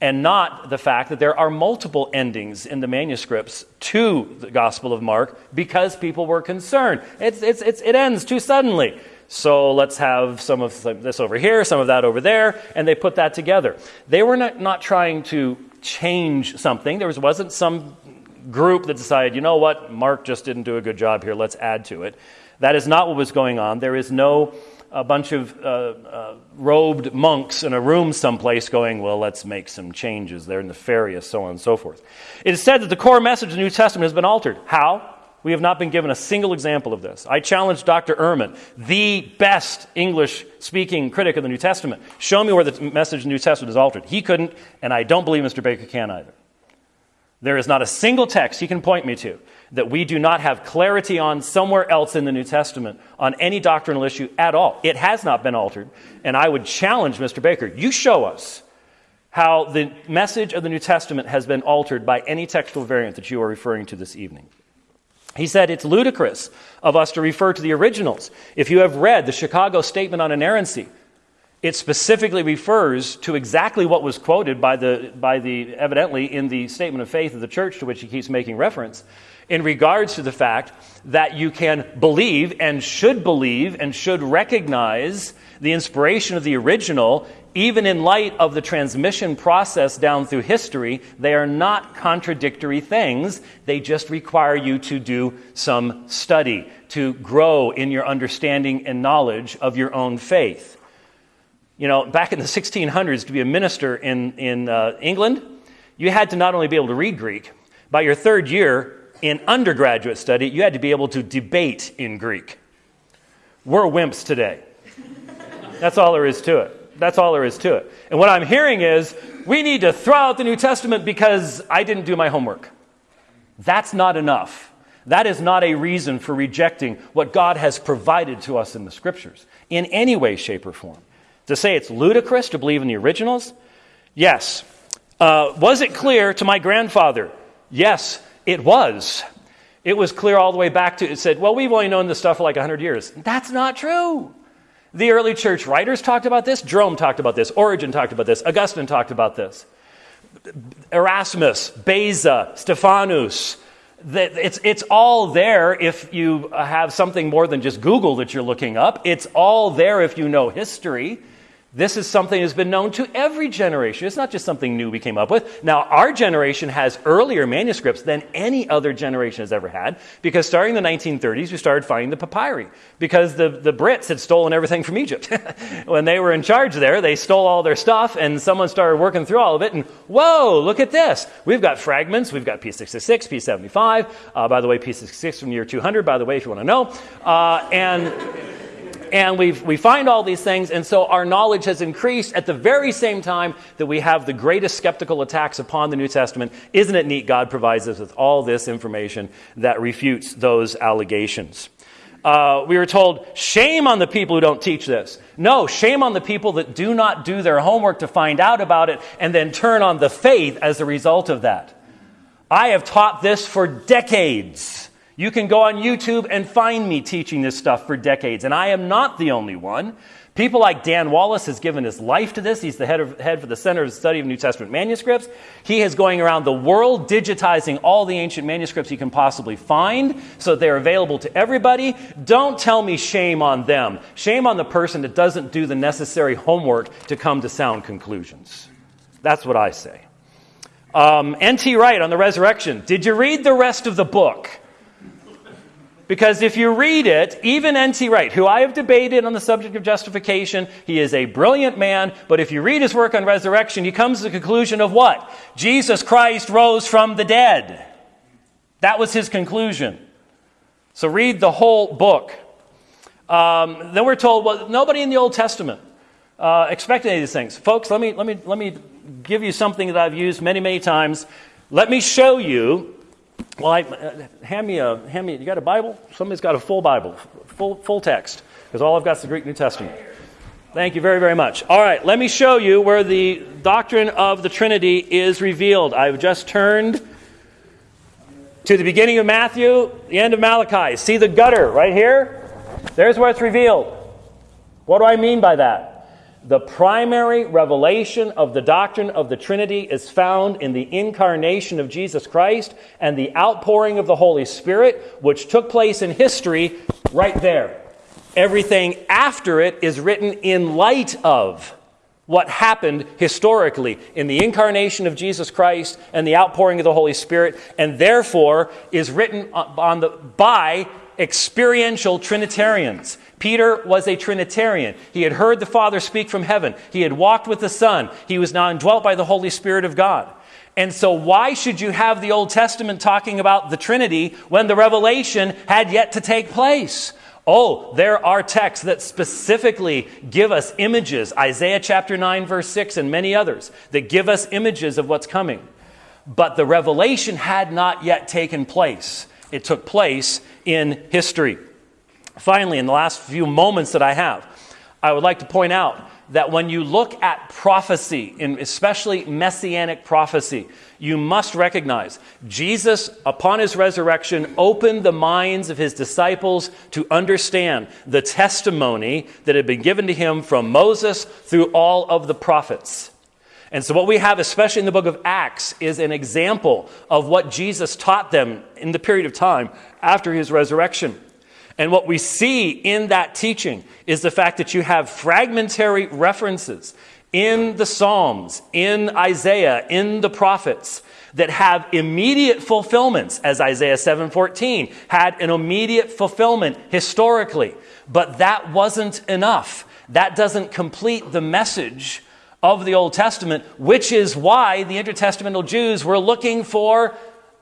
and not the fact that there are multiple endings in the manuscripts to the Gospel of Mark because people were concerned. It's, it's, it's, it ends too suddenly. So let's have some of this over here, some of that over there, and they put that together. They were not, not trying to change something. There was, wasn't some group that decided, you know what, Mark just didn't do a good job here, let's add to it. That is not what was going on. There is no a bunch of uh, uh, robed monks in a room someplace going, well, let's make some changes. They're nefarious, so on and so forth. It is said that the core message of the New Testament has been altered. How? We have not been given a single example of this. I challenge Dr. Ehrman, the best English speaking critic of the New Testament. Show me where the message of the New Testament is altered. He couldn't, and I don't believe Mr. Baker can either. There is not a single text he can point me to that we do not have clarity on somewhere else in the New Testament on any doctrinal issue at all. It has not been altered. And I would challenge Mr. Baker you show us how the message of the New Testament has been altered by any textual variant that you are referring to this evening. He said it's ludicrous of us to refer to the originals. If you have read the Chicago Statement on Inerrancy, it specifically refers to exactly what was quoted by the, by the evidently in the statement of faith of the church to which he keeps making reference in regards to the fact that you can believe and should believe and should recognize the inspiration of the original, even in light of the transmission process down through history. They are not contradictory things. They just require you to do some study, to grow in your understanding and knowledge of your own faith. You know, back in the 1600s, to be a minister in, in uh, England, you had to not only be able to read Greek, by your third year, in undergraduate study, you had to be able to debate in Greek. We're wimps today. That's all there is to it. That's all there is to it. And what I'm hearing is we need to throw out the New Testament because I didn't do my homework. That's not enough. That is not a reason for rejecting what God has provided to us in the scriptures in any way, shape, or form. To say it's ludicrous to believe in the originals? Yes. Uh, was it clear to my grandfather? Yes. It was. It was clear all the way back to, it said, well, we've only known this stuff for like 100 years. That's not true. The early church writers talked about this. Jerome talked about this. Origen talked about this. Augustine talked about this. Erasmus, Beza, Stephanus. It's, it's all there if you have something more than just Google that you're looking up. It's all there if you know history. This is something that's been known to every generation. It's not just something new we came up with. Now, our generation has earlier manuscripts than any other generation has ever had because starting in the 1930s, we started finding the papyri because the, the Brits had stolen everything from Egypt. when they were in charge there, they stole all their stuff and someone started working through all of it and whoa, look at this. We've got fragments. We've got P666, P75. Uh, by the way, P66 from the year 200, by the way, if you want to know. Uh, and and we we find all these things, and so our knowledge has increased at the very same time that we have the greatest skeptical attacks upon the New Testament. Isn't it neat? God provides us with all this information that refutes those allegations. Uh, we were told, shame on the people who don't teach this. No, shame on the people that do not do their homework to find out about it and then turn on the faith as a result of that. I have taught this for decades. You can go on YouTube and find me teaching this stuff for decades, and I am not the only one. People like Dan Wallace has given his life to this. He's the head, of, head for the Center of Study of New Testament Manuscripts. He is going around the world digitizing all the ancient manuscripts he can possibly find so that they're available to everybody. Don't tell me shame on them. Shame on the person that doesn't do the necessary homework to come to sound conclusions. That's what I say. Um, N.T. Wright on the resurrection. Did you read the rest of the book? Because if you read it, even N.T. Wright, who I have debated on the subject of justification, he is a brilliant man, but if you read his work on resurrection, he comes to the conclusion of what? Jesus Christ rose from the dead. That was his conclusion. So read the whole book. Um, then we're told, well, nobody in the Old Testament uh, expected any of these things. Folks, let me, let, me, let me give you something that I've used many, many times. Let me show you well, I, uh, hand me a hand me. You got a Bible? Somebody's got a full Bible, full full text, because all I've got is the Greek New Testament. Thank you very very much. All right, let me show you where the doctrine of the Trinity is revealed. I've just turned to the beginning of Matthew, the end of Malachi. See the gutter right here? There's where it's revealed. What do I mean by that? The primary revelation of the doctrine of the Trinity is found in the incarnation of Jesus Christ and the outpouring of the Holy Spirit, which took place in history right there. Everything after it is written in light of what happened historically in the incarnation of Jesus Christ and the outpouring of the Holy Spirit, and therefore is written on the, by experiential Trinitarians. Peter was a Trinitarian. He had heard the Father speak from heaven. He had walked with the Son. He was now indwelt by the Holy Spirit of God. And so, why should you have the Old Testament talking about the Trinity when the revelation had yet to take place? Oh, there are texts that specifically give us images, Isaiah chapter 9, verse 6, and many others, that give us images of what's coming. but the revelation had not yet taken place. It took place in history. Finally, in the last few moments that I have, I would like to point out that when you look at prophecy, in especially messianic prophecy, you must recognize Jesus, upon his resurrection, opened the minds of his disciples to understand the testimony that had been given to him from Moses through all of the prophets. And so, what we have, especially in the book of Acts, is an example of what Jesus taught them in the period of time after his resurrection. And what we see in that teaching is the fact that you have fragmentary references in the Psalms, in Isaiah, in the prophets that have immediate fulfillments as Isaiah 7:14 had an immediate fulfillment historically. But that wasn't enough. That doesn't complete the message of the Old Testament, which is why the intertestamental Jews were looking for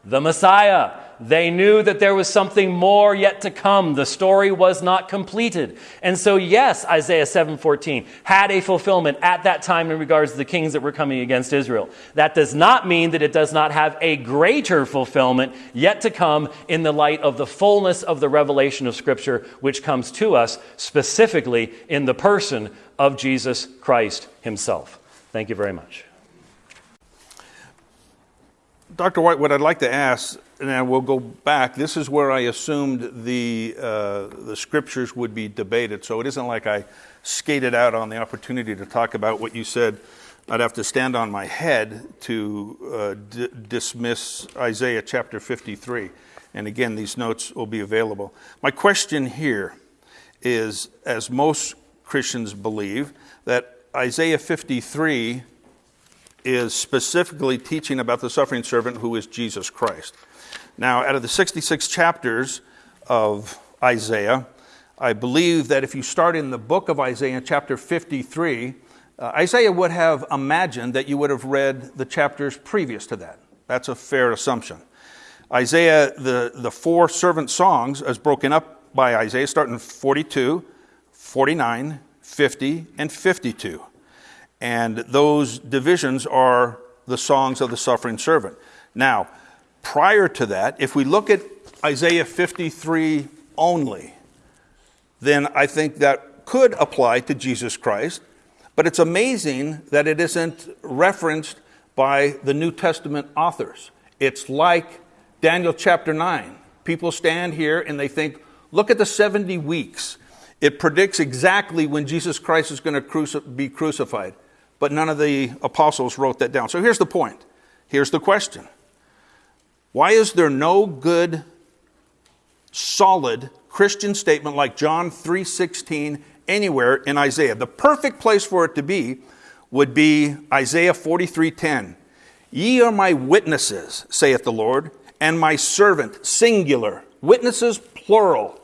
the Messiah they knew that there was something more yet to come. The story was not completed. And so, yes, Isaiah 7:14 had a fulfillment at that time in regards to the kings that were coming against Israel. That does not mean that it does not have a greater fulfillment yet to come in the light of the fullness of the revelation of Scripture, which comes to us specifically in the person of Jesus Christ himself. Thank you very much. Dr. White, what I'd like to ask and we'll go back. This is where I assumed the uh, the scriptures would be debated. So it isn't like I skated out on the opportunity to talk about what you said. I'd have to stand on my head to uh, d- dismiss Isaiah chapter 53. And again, these notes will be available. My question here is as most Christians believe, that Isaiah 53 is specifically teaching about the suffering servant who is Jesus Christ. Now, out of the 66 chapters of Isaiah, I believe that if you start in the book of Isaiah, chapter 53, uh, Isaiah would have imagined that you would have read the chapters previous to that. That's a fair assumption. Isaiah, the, the four servant songs, as broken up by Isaiah, start in 42, 49, 50, and 52. And those divisions are the songs of the suffering servant. Now, prior to that, if we look at Isaiah 53 only, then I think that could apply to Jesus Christ. But it's amazing that it isn't referenced by the New Testament authors. It's like Daniel chapter 9. People stand here and they think, look at the 70 weeks. It predicts exactly when Jesus Christ is going to cruci- be crucified. But none of the apostles wrote that down. So here's the point. Here's the question why is there no good, solid Christian statement like John 3:16 anywhere in Isaiah? The perfect place for it to be would be Isaiah 43:10. Ye are my witnesses, saith the Lord, and my servant, singular. Witnesses, plural.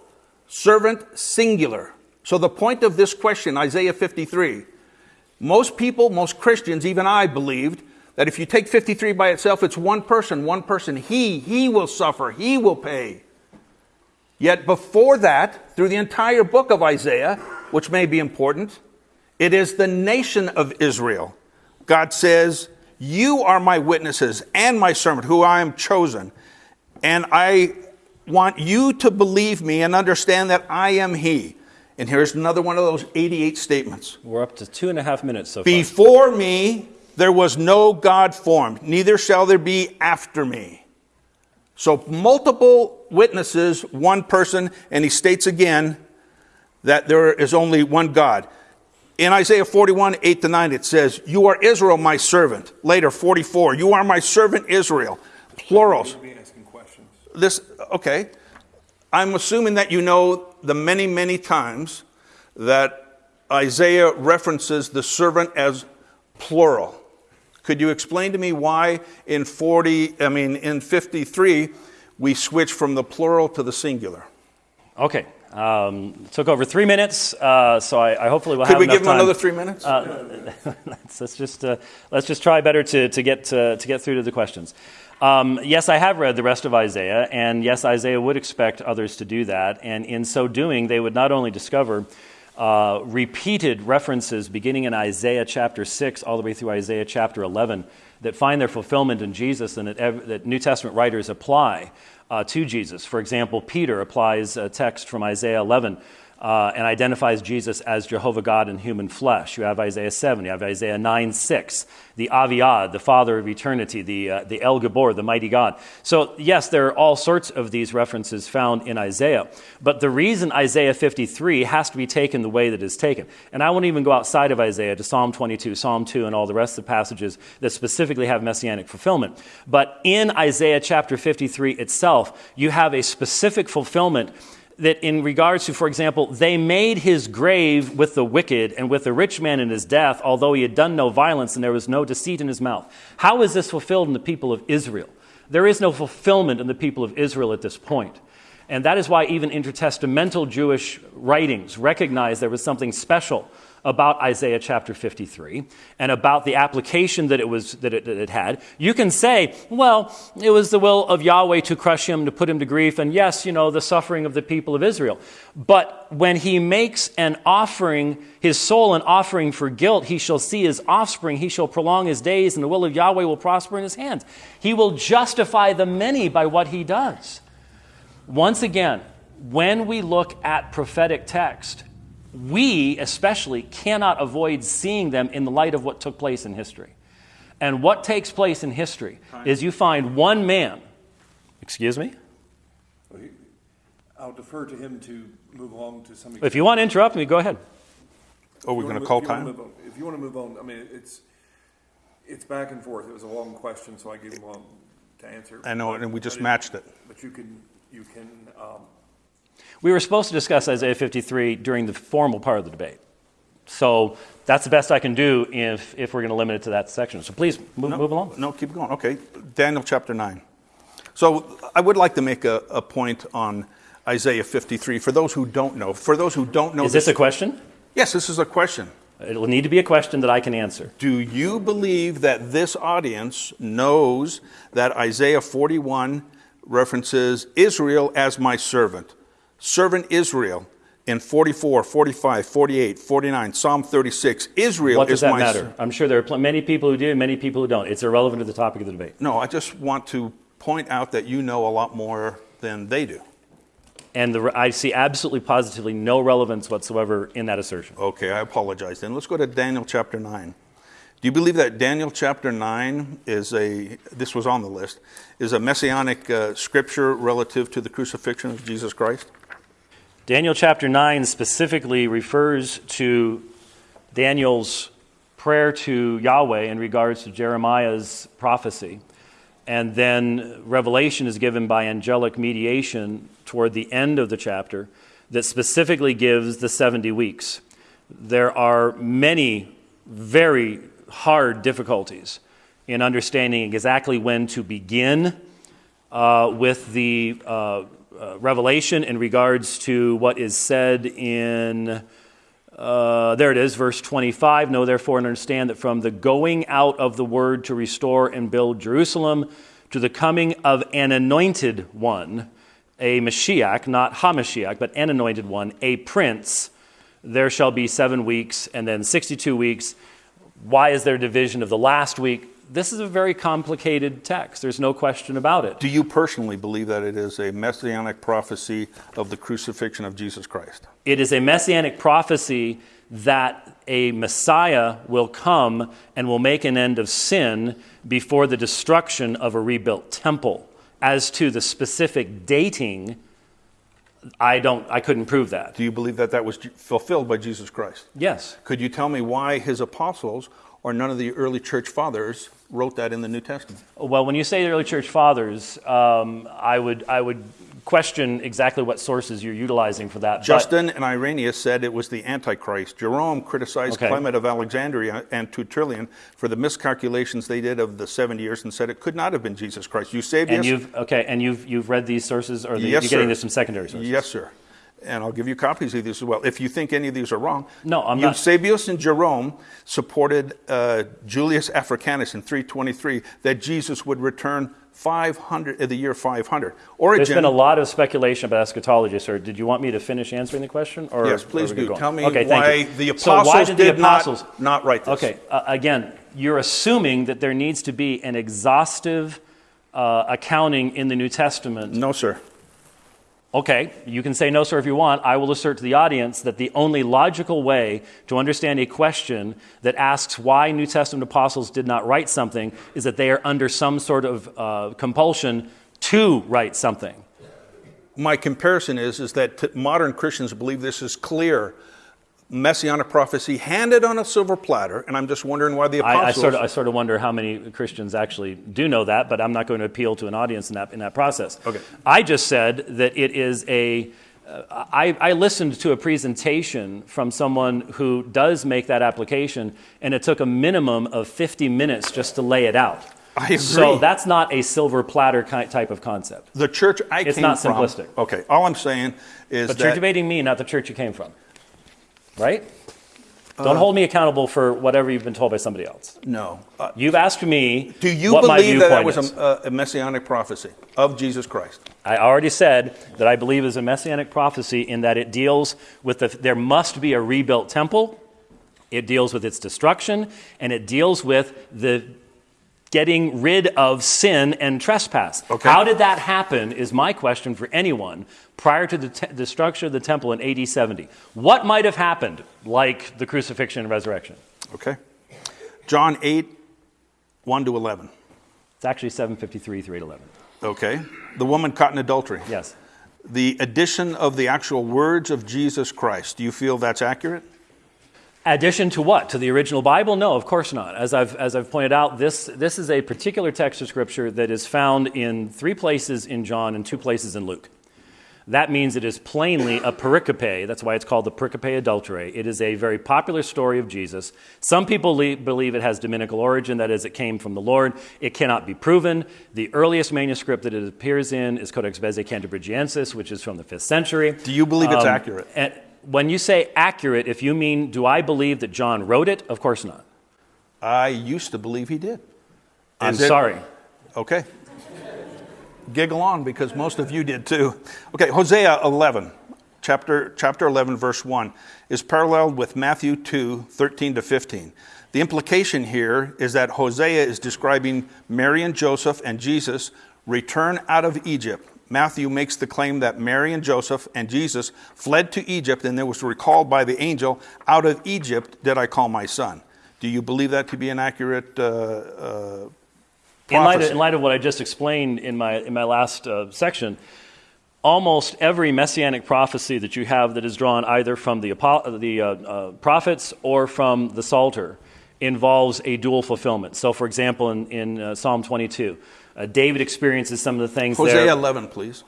Servant, singular. So the point of this question, Isaiah 53, most people, most Christians, even I believed, that if you take 53 by itself, it's one person, one person. He, he will suffer, he will pay. Yet before that, through the entire book of Isaiah, which may be important, it is the nation of Israel. God says, You are my witnesses and my servant, who I am chosen. And I want you to believe me and understand that I am He. And here's another one of those 88 statements. We're up to two and a half minutes so far. Before me, there was no God formed, neither shall there be after me. So, multiple witnesses, one person, and he states again that there is only one God. In Isaiah 41, 8 to 9, it says, You are Israel, my servant. Later, 44, You are my servant Israel. Plurals. This, okay. I'm assuming that you know the many, many times that Isaiah references the servant as plural. Could you explain to me why in 40, I mean, in 53, we switch from the plural to the singular? Okay. Um, took over three minutes, uh, so I, I, hopefully will Could have we enough give him time. another three minutes? Uh, let's, let's, just uh, let's just try better to, to get to, to get through to the questions. Um, yes, I have read the rest of Isaiah, and yes, Isaiah would expect others to do that, and in so doing, they would not only discover uh, repeated references beginning in Isaiah chapter 6 all the way through Isaiah chapter 11 that find their fulfillment in Jesus and that, ev- that New Testament writers apply uh, to Jesus. For example, Peter applies a text from Isaiah 11 uh, and identifies Jesus as Jehovah God in human flesh. You have Isaiah 7, you have Isaiah 9 6, the Aviad, the Father of eternity, the, uh, the El Gibbor, the mighty God. So, yes, there are all sorts of these references found in Isaiah. But the reason Isaiah 53 has to be taken the way that it's taken, and I won't even go outside of Isaiah to Psalm 22, Psalm 2, and all the rest of the passages that specifically have messianic fulfillment. But in Isaiah chapter 53 itself, you have a specific fulfillment that in regards to, for example, they made his grave with the wicked and with the rich man in his death, although he had done no violence and there was no deceit in his mouth. How is this fulfilled in the people of Israel? There is no fulfillment in the people of Israel at this point. And that is why even intertestamental Jewish writings recognize there was something special about Isaiah chapter 53 and about the application that it, was, that it, that it had. You can say, well, it was the will of Yahweh to crush him, to put him to grief, and yes, you know, the suffering of the people of Israel. But when he makes an offering, his soul an offering for guilt, he shall see his offspring, he shall prolong his days, and the will of Yahweh will prosper in his hands. He will justify the many by what he does. Once again, when we look at prophetic text, we especially cannot avoid seeing them in the light of what took place in history. And what takes place in history is you find one man, excuse me? I'll defer to him to move along to some. If you want to interrupt me, go ahead. Oh, we're going to call move- if you wanna time? If you want to move on, I mean, it's, it's back and forth. It was a long question, so I gave him long to answer. I know, and we just But it- matched it. But you can, you can, um, We were supposed to discuss Isaiah 53 during the formal part of the debate. So that's the best I can do if, if we're going to limit it to that section. So please move, No, move along. No, keep going. Okay, Daniel chapter 9. So I would like to make a, a point on Isaiah 53 for those who don't know. For those who don't know Is this a question? Yes, this is a question. It will need to be a question that I can answer. Do you believe that this audience knows that Isaiah 41 references Israel as my servant? Servant Israel in 44, 45, 48, 49, Psalm 36. Israel What does is that my matter? I'm sure there are many people who do and many people who don't. It's irrelevant to the topic of the debate. No, I just want to point out that you know a lot more than they do. And the, I see absolutely positively no relevance whatsoever in that assertion. Okay, I apologize then. Let's go to Daniel chapter 9. Do you believe that Daniel chapter 9 is a, this was on the list, is a messianic uh, scripture relative to the crucifixion of Jesus Christ? Daniel chapter 9 specifically refers to Daniel's prayer to Yahweh in regards to Jeremiah's prophecy. And then revelation is given by angelic mediation toward the end of the chapter that specifically gives the 70 weeks. There are many very hard difficulties in understanding exactly when to begin uh, with the uh, uh, revelation in regards to what is said in, uh, there it is, verse 25. Know therefore and understand that from the going out of the word to restore and build Jerusalem to the coming of an anointed one, a Mashiach, not HaMashiach, but an anointed one, a prince, there shall be seven weeks and then 62 weeks. Why is there division of the last week? This is a very complicated text. There's no question about it. Do you personally believe that it is a messianic prophecy of the crucifixion of Jesus Christ? It is a messianic prophecy that a Messiah will come and will make an end of sin before the destruction of a rebuilt temple. As to the specific dating, I don't I couldn't prove that. Do you believe that that was fulfilled by Jesus Christ? Yes. Could you tell me why his apostles or none of the early church fathers wrote that in the New Testament? Well, when you say the early church fathers, um, I would I would question exactly what sources you're utilizing for that. Justin and Irenaeus said it was the Antichrist. Jerome criticized Okay. Clement of Alexandria and Tertullian for the miscalculations they did of the 70 years and said it could not have been Jesus Christ. Eusebius? and you've okay, and you've you've read these sources, or the, yes, you're getting sir. this from secondary sources. Yes, sir. And I'll give you copies of these as well, if you think any of these are wrong. No, I'm not- Eusebius and Jerome supported uh, Julius Africanus in 323 that Jesus would return 500 in the year 500. Origen. There's been a lot of speculation about eschatology, sir. Did you want me to finish answering the question? Or Yes, please do. Tell me okay, why the So why apostles did the did not- apostles not write this. Okay, uh, again, you're assuming that there needs to be an exhaustive uh, accounting in the New Testament. No, sir. Okay, you can say no, sir, if you want. I will assert to the audience that the only logical way to understand a question that asks why New Testament apostles did not write something is that they are under some sort of uh, compulsion to write something. My comparison is, is that modern Christians believe this is clear messianic prophecy handed on a silver platter, and I'm just wondering why the I, I, apostles. sort of, I sort of wonder how many Christians actually do know that, but I'm not going to appeal to an audience in that, in that process. Okay. I just said that it is a. Uh, I, I listened to a presentation from someone who does make that application, and it took a minimum of 50 minutes just to lay it out. I agree. So that's not a silver platter type of concept. the church I It's came not from. simplistic. Okay, all I'm saying is But you're that debating me, not the church you came from. Right? Don't hold me accountable for whatever you've been told by somebody else. no. Uh, You've asked me do you what my believe that that was a, a messianic prophecy of Jesus Christ? I already said that I believe is a messianic prophecy in that it deals with the, there must be a rebuilt temple, it deals with its destruction, and it deals with the getting rid of sin and trespass. Okay. How did that happen is my question for anyone prior to the te- destruction of the temple in AD 70. What might have happened like the crucifixion and resurrection? Okay. John 8, 1 to 11. It's actually 753 through 811. Okay. The woman caught in adultery. Yes. The addition of the actual words of Jesus Christ. Do you feel that's accurate? Addition to what? To the original Bible? No, of course not. As I've, as I've pointed out, this, this is a particular text of Scripture that is found in three places in John and two places in Luke. That means it is plainly a pericope. That's why it's called the pericope adulterae. It is a very popular story of Jesus. Some people le- believe it has dominical origin, that is, it came from the Lord. It cannot be proven. The earliest manuscript that it appears in is Codex Bezae Cantabrigiensis, which is from the 5th century. Do you believe it's Um, accurate? and when you say accurate, if you mean, do I believe that John wrote it? Of course not. I used to believe he did. I'm it- sorry. Okay. Giggle on because most of you did too. Okay, Hosea 11, chapter, chapter 11, verse 1, is paralleled with Matthew 2, 13 to 15. The implication here is that Hosea is describing Mary and Joseph and Jesus return out of Egypt. Matthew makes the claim that Mary and Joseph and Jesus fled to Egypt and there was recalled by the angel, Out of Egypt did I call my son. Do you believe that to be an accurate uh, uh, In light, of, prophecy? in light of what I just explained in my, in my last uh, section, almost every messianic prophecy that you have that is drawn either from the, the uh, uh, prophets or from the Psalter involves a dual fulfillment. So, for example, in, in uh, Psalm 22, uh, David experiences some of the things Hosea there. 11, please.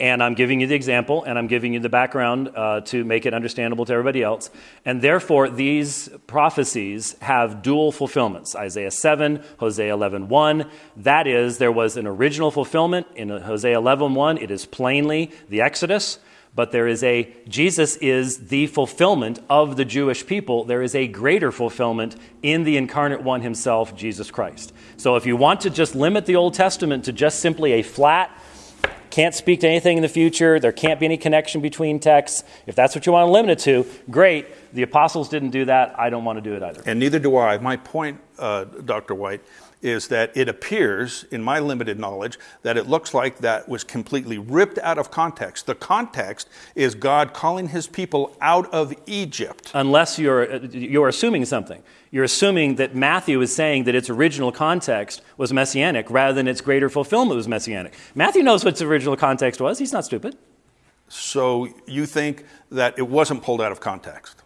And I'm giving you the example, and I'm giving you the background uh, to make it understandable to everybody else. And therefore, these prophecies have dual fulfillments. Isaiah 7, Hosea 11, 1. That is, there was an original fulfillment in Hosea 11, 1. It is plainly the Exodus. But there is a, Jesus is the fulfillment of the Jewish people. There is a greater fulfillment in the incarnate one himself, Jesus Christ. So if you want to just limit the Old Testament to just simply a flat, can't speak to anything in the future, there can't be any connection between texts. If that's what you want to limit it to, great. The apostles didn't do that. I don't want to do it either. And neither do I. My point, uh, Dr. White, is that it appears, in my limited knowledge, that it looks like that was completely ripped out of context. The context is God calling his people out of Egypt. Unless you're, you're assuming something. You're assuming that Matthew is saying that its original context was messianic rather than its greater fulfillment was messianic. Matthew knows what its original context was. He's not stupid. So you think that it wasn't pulled out of context?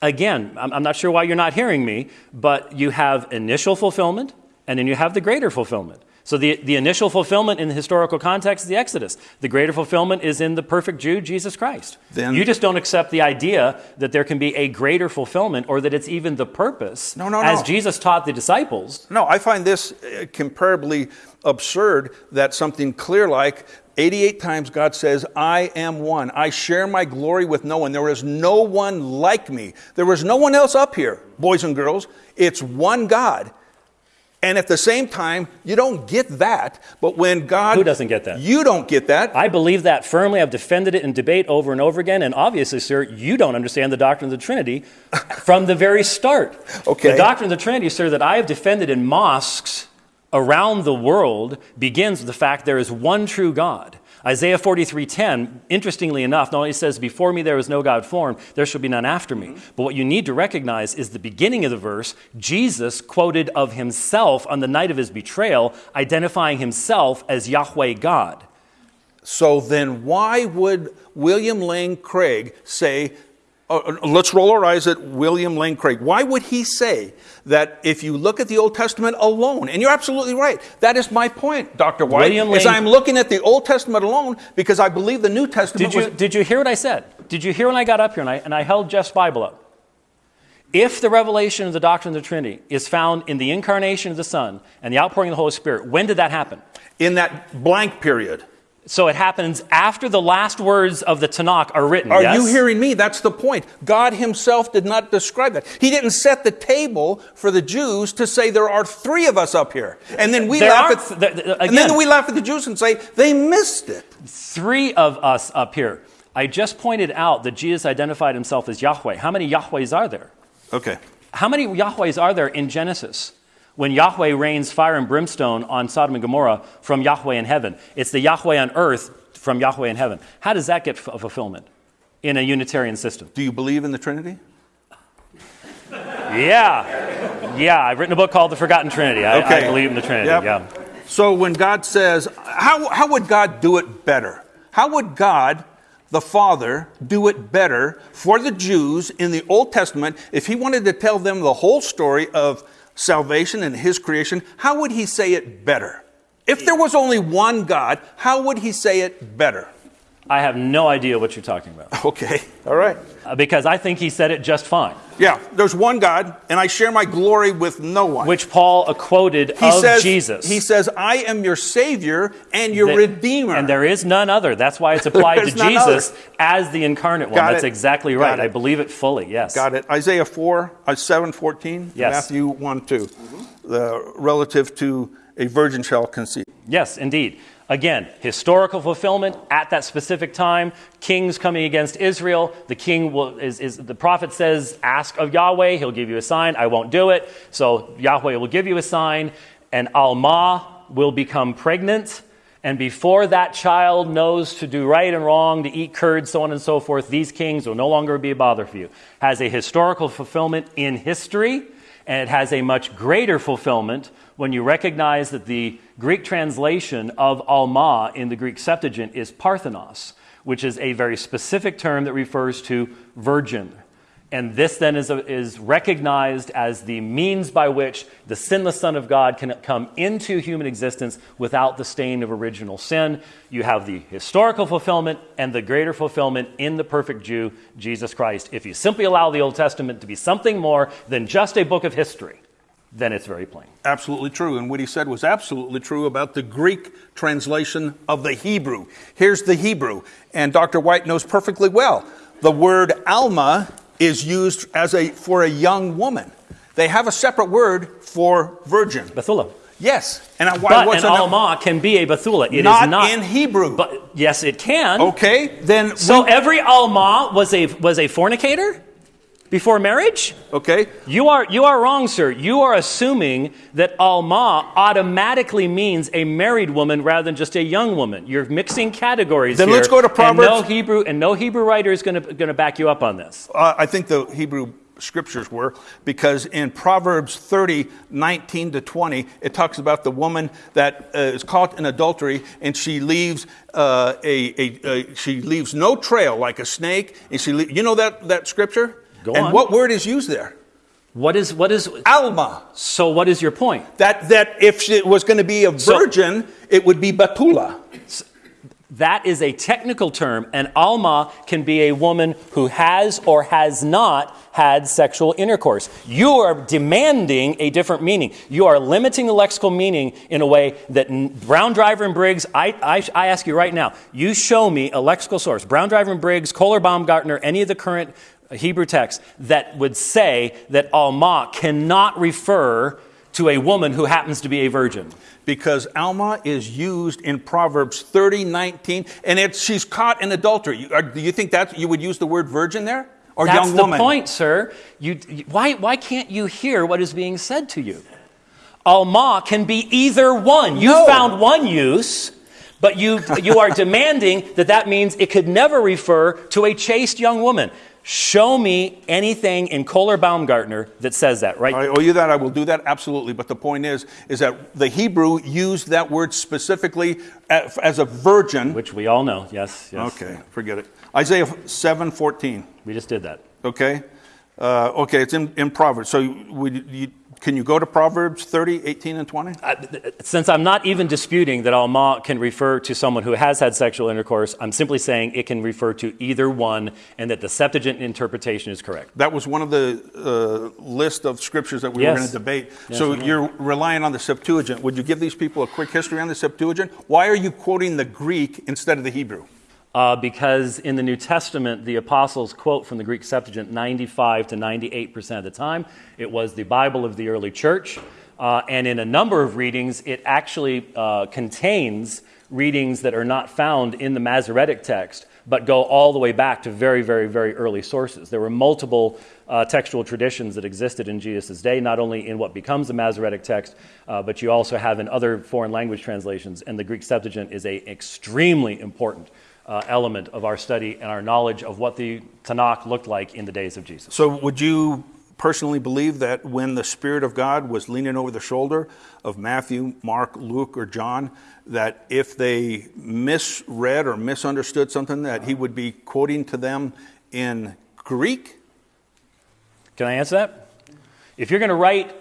Again, I'm I'm not sure why you're not hearing me, but you have initial fulfillment and then you have the greater fulfillment. So the, the initial fulfillment in the historical context is the Exodus. The greater fulfillment is in the perfect Jew, Jesus Christ. Then- you just don't accept the idea that there can be a greater fulfillment or that it's even the purpose. No, no, As no. Jesus taught the disciples, No, I find this uh, comparably absurd that something clear like 88 times God says, I am one. I share my glory with no one. There is no one like me. There is no one else up here, boys and girls. It's one God. And at the same time, you don't get that. But when God. Who doesn't get that? You don't get that. I believe that firmly. I've defended it in debate over and over again. And obviously, sir, you don't understand the doctrine of the Trinity from the very start. Okay. The doctrine of the Trinity, sir, that I have defended in mosques around the world begins with the fact there is one true God. Isaiah 43:10, interestingly enough, not only says, Before me there was no God formed, there shall be none after me. Mm-hmm. But what you need to recognize is the beginning of the verse, Jesus quoted of himself on the night of his betrayal, identifying himself as Yahweh God. So then, why would William Lane Craig say, uh, uh, let's roll our eyes at William Lane Craig. Why would he say that if you look at the Old Testament alone, and you're absolutely right, that is my point, Dr. White, William is Lane- I'm looking at the Old Testament alone because I believe the New Testament Did you, was. did you hear what I said? Did you hear when I got up here and I, and I held Jeff's Bible up? If the revelation of the doctrine of the Trinity is found in the incarnation of the Son and the outpouring of the Holy Spirit, when did that happen? in that blank period. So it happens after the last words of the Tanakh are written. Are yes? you hearing me? That's the point. God Himself did not describe that. He didn't set the table for the Jews to say there are three of us up here, and then we There laugh aren't- at th- th- and then we laugh at the Jews and say they missed it. Three of us up here. I just pointed out that Jesus identified himself as Yahweh. How many Yahwehs are there? Okay. How many Yahwehs are there in Genesis? When Yahweh rains fire and brimstone on Sodom and Gomorrah from Yahweh in heaven. It's the Yahweh on earth from Yahweh in heaven. How does that get f- fulfillment in a Unitarian system? Do you believe in the Trinity? Yeah. Yeah, I've written a book called The Forgotten Trinity. I, I believe in the Trinity. Yep. Yeah. So when God says, how, how would God do it better? How would God, the Father, do it better for the Jews in the Old Testament if He wanted to tell them the whole story of salvation and His creation? How would He say it better? If there was only one God, how would He say it better? I have no idea what you're talking about Okay, all right. Uh, because I think he said it just fine, Yeah, there's one God, and I share my glory with no one. which Paul uh, quoted he of says, Jesus. He says, I am your Savior and your That- Redeemer. And there is none other. That's why it's applied to Jesus as the incarnate one. Got That's it. exactly right. I believe it fully, yes. Got it. Isaiah 4, uh, 7, 14, Yes. Matthew 1, 2, the, relative to a virgin shall conceive. Yes, indeed. Again, historical fulfillment at that specific time. Kings coming against Israel. The king will is, is the prophet says, "Ask of Yahweh; He'll give you a sign." I won't do it, so Yahweh will give you a sign, and Alma will become pregnant. And before that child knows to do right and wrong, to eat curds, so on and so forth, these kings will no longer be a bother for you. Has a historical fulfillment in history, and it has a much greater fulfillment when you recognize that the Greek translation of Alma in the Greek Septuagint is Parthenos, which is a very specific term that refers to virgin. And this then is, is recognized as the means by which the sinless Son of God can come into human existence without the stain of original sin. You have the historical fulfillment and the greater fulfillment in the perfect Jew, Jesus Christ. If you simply allow the Old Testament to be something more than just a book of history, then it's very plain. Absolutely true. And what he said was absolutely true about the Greek translation of the Hebrew. Here's the Hebrew, and Dr. White knows perfectly well. The word Alma is used as a, for a young woman. They have a separate word for virgin. Bethula. Yes. And I- why But an Alma can be a Bethula. It is not, not in Hebrew. But yes, it can. okay, then So we- every Alma was a was a fornicator before marriage? okay. You are you are wrong, sir. You are assuming that Alma automatically means a married woman rather than just a young woman. You're mixing categories Then here, let's go to And no Hebrew and no Hebrew writer is going to going to back you up on this. Uh, I think the Hebrew scriptures were because in Proverbs 30, 19 to 20, it talks about the woman that uh, is caught in adultery and she leaves uh, a, a, a she leaves no trail like a snake. And she, le- you know that that scripture. Go and on. what word is used there? What is what is Alma. so? What is your point? That that if she was going to be a So- virgin, it would be Batula. That is a technical term, and Alma can be a woman who has or has not had sexual intercourse. You are demanding a different meaning. You are limiting the lexical meaning in a way that Brown, Driver, and Briggs, I, I, I ask you right now, you show me a lexical source, Brown, Driver, and Briggs, Kohler, Baumgartner, any of the current Hebrew text, that would say that Alma cannot refer to a woman who happens to be a virgin. because Alma is used in Proverbs 30, 19, and it's, she's caught in adultery. You, are, do you think that you would use the word virgin there? Or That's young woman? That's the point, sir. You, you- why, why can't you hear what is being said to you? Alma can be either one. You No. found one use, but you, you are demanding that that means it could never refer to a chaste young woman. Show me anything in Kohler Baumgartner that says that, right? I owe you that. I will do that absolutely. But the point is, is that the Hebrew used that word specifically as, a virgin. Which we all know. Yes, yes. Okay, forget it. Isaiah 7, 14. We just did that. Okay, uh, okay, it's in, in Proverbs. So we, you, can you go to Proverbs 30, 18, and 20? Since I'm not even disputing that Alma can refer to someone who has had sexual intercourse, I'm simply saying it can refer to either one and that the Septuagint interpretation is correct. That was one of the uh, list of scriptures that we were Yes. going to debate. Yes, so were. you're relying on the Septuagint. Would you give these people a quick history on the Septuagint? Why are you quoting the Greek instead of the Hebrew? Uh, because in the New Testament, the apostles quote from the Greek Septuagint 95 to 98% of the time. It was the Bible of the early church. Uh, and in a number of readings, it actually uh, contains readings that are not found in the Masoretic text, but go all the way back to very, very, very early sources. There were multiple uh, textual traditions that existed in Jesus' day, not only in what becomes the Masoretic text, uh, but you also have in other foreign language translations. And the Greek Septuagint is a extremely important uh, element of our study and our knowledge of what the Tanakh looked like in the days of Jesus. So would you personally believe that when the Spirit of God was leaning over the shoulder of Matthew, Mark, Luke, or John, that if they misread or misunderstood something, that he would be quoting to them in Greek? Can I answer that? If you're going to write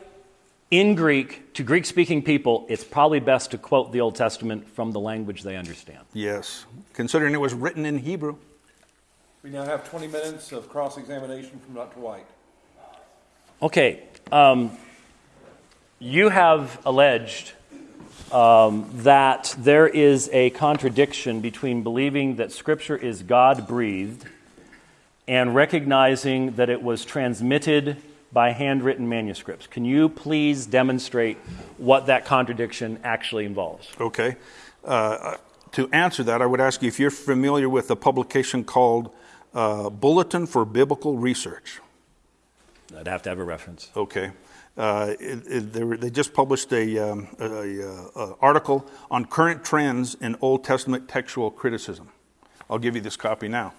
in Greek to Greek speaking people, it's probably best to quote the Old Testament from the language they understand. Yes, considering it was written in Hebrew. We now have twenty minutes of cross-examination from Dr. White. Okay, um, you have alleged um, that there is a contradiction between believing that Scripture is God breathed and recognizing that it was transmitted by handwritten manuscripts. Can you please demonstrate what that contradiction actually involves? Okay. Uh, to answer that, I would ask you if you're familiar with a publication called uh, Bulletin for Biblical Research. I'd have to have a reference. Okay. Uh, it, it, they, were, they just published a, um, a, a, a article on current trends in Old Testament textual criticism. I'll give you this copy now.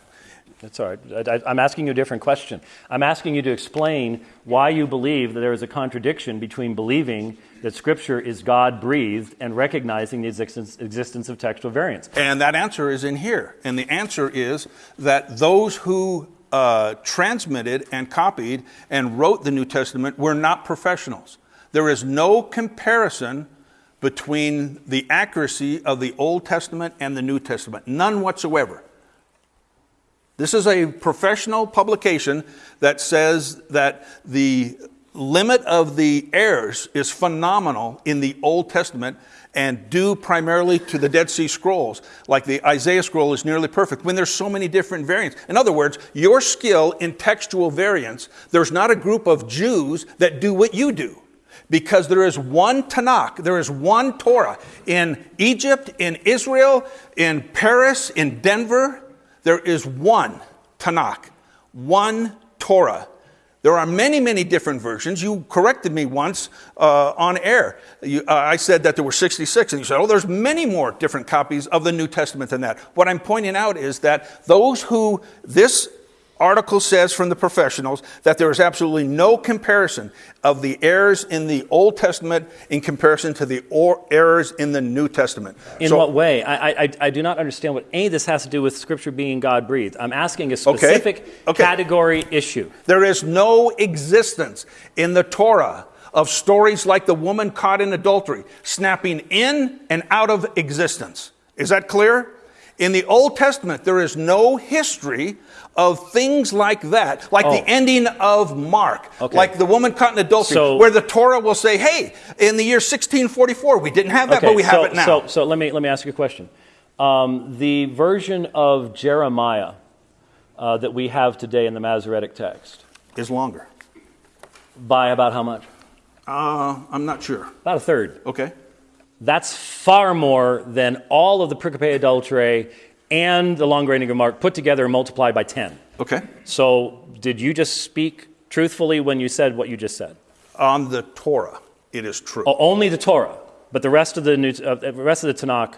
That's all right. I, I'm asking you a different question. I'm asking you to explain why you believe that there is a contradiction between believing that Scripture is God breathed and recognizing the existence, existence of textual variants. And that answer is in here. And the answer is that those who uh, transmitted and copied and wrote the New Testament were not professionals. There is no comparison between the accuracy of the Old Testament and the New Testament, none whatsoever. This is a professional publication that says that the limit of the errors is phenomenal in the Old Testament and due primarily to the Dead Sea Scrolls. Like the Isaiah scroll is nearly perfect when there's so many different variants. In other words, your skill in textual variants, there's not a group of Jews that do what you do. Because there is one Tanakh, there is one Torah. In Egypt, in Israel, in Paris, in Denver, there is one Tanakh, one Torah. There are many, many different versions. You corrected me once uh, on air. You, uh, I said that there were 66, and you said, oh, there's many more different copies of the New Testament than that. What I'm pointing out is that those who this article says from the professionals that there is absolutely no comparison of the errors in the Old Testament in comparison to the or- errors in the New Testament. In So- what way? I, I, I do not understand what any of this has to do with Scripture being God breathed. I'm asking a specific Okay. category issue. There is no existence in the Torah of stories like the woman caught in adultery, snapping in and out of existence. Is that clear? In the Old Testament, there is no history of things like that, like the Oh. ending of Mark, Okay. like the woman caught in adultery, So- where the Torah will say, "Hey, in the year 1644, we didn't have that, but we have so, it now." So, so let me let me ask you a question. Um, the version of Jeremiah uh, that we have today in the Masoretic text, is longer. by about how much? Uh, I'm not sure. About a third. Okay. That's far more than all of the Pericope Adulterae and the Longer Ending of Mark put together and multiplied by 10. Okay. So, did you just speak truthfully when you said what you just said? On the Torah, it is true. O- only the Torah, but the rest of the, New, uh, the rest of the Tanakh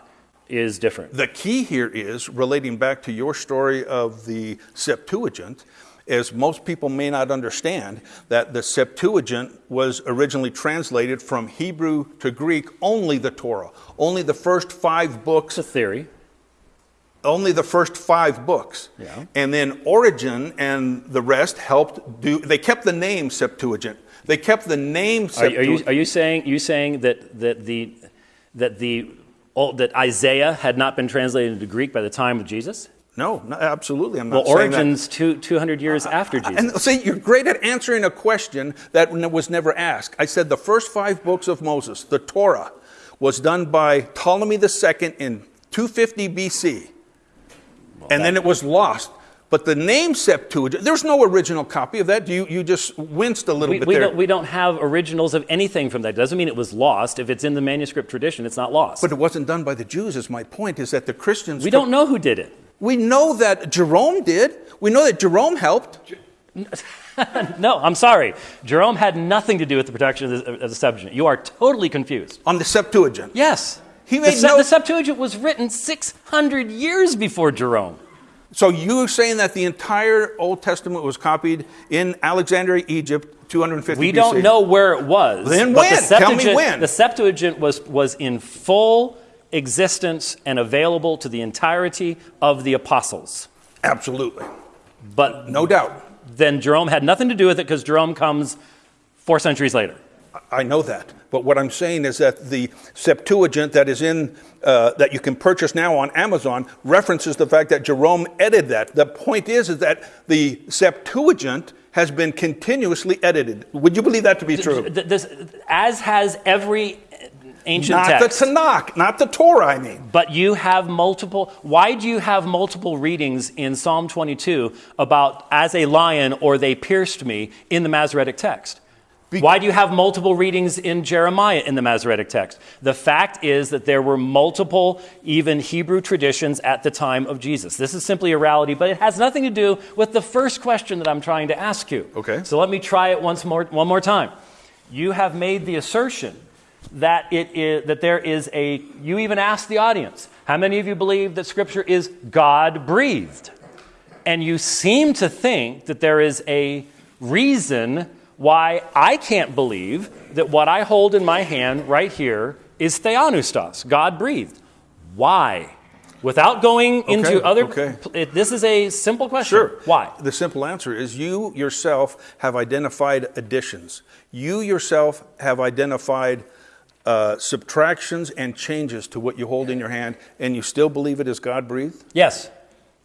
is different. The key here is relating back to your story of the Septuagint, as most people may not understand that the Septuagint was originally translated from Hebrew to Greek only the Torah, only the first five books It's a theory. only the first five books. Yeah. And then Origen and the rest helped do, they kept the name Septuagint. They kept the name Are, are Septuagint. you, are you saying you saying that that the that the that Isaiah had not been translated into Greek by the time of Jesus? No, no, absolutely. I'm Well, not saying that. Origen's two two hundred years after uh, uh, Jesus. And see, you're great at answering a question that was never asked. I said the first five books of Moses, the Torah, was done by Ptolemy II in 250 BC. and then it was lost. But the name Septuagint, there's no original copy of that. You, you just winced a little we, bit we there. don't, we don't have originals of anything from that. It Doesn't mean it was lost. If it's in the manuscript tradition, it's not lost. but it wasn't done by the Jews, is my point, is that the Christians. we don't know who did it. We know that Jerome did. We know that Jerome helped. No, I'm sorry. Jerome had nothing to do with the production of the, of the Septuagint. You are totally confused. on the Septuagint. Yes. He the, made Se- no- the Septuagint was written 600 years before Jerome. So you're saying that the entire Old Testament was copied in Alexandria, Egypt, 250 We BC? don't know where it was. Then when? The Tell me when. The Septuagint was, was in full existence and available to the entirety of the apostles. Absolutely. But No doubt. then Jerome had nothing to do with it because Jerome comes four centuries later. I know that. But what I'm saying is that the Septuagint that is in, uh, that you can purchase now on Amazon references the fact that Jerome edited that. The point is, is that the Septuagint has been continuously edited. Would you believe that to be true? This, as has every ancient Not text. the Tanakh, not the Torah, I mean. But you have multiple. Why do you have multiple readings in Psalm 22 about as a lion or they pierced me in the Masoretic text? Why do you have multiple readings in Jeremiah in the Masoretic text? The fact is that there were multiple, even Hebrew traditions at the time of Jesus. This is simply a reality, but it has nothing to do with the first question that I'm trying to ask you. Okay. So let me try it once more, one more time. You have made the assertion that it is that there is a you even asked the audience how many of you believe that scripture is god breathed and you seem to think that there is a reason why i can't believe that what i hold in my hand right here is theopneustos god breathed why without going into other okay. it- this is a simple question Sure. why The simple answer is you yourself have identified additions. You yourself have identified uh, subtractions and changes to what you hold in your hand, and you still believe it is God breathed? Yes.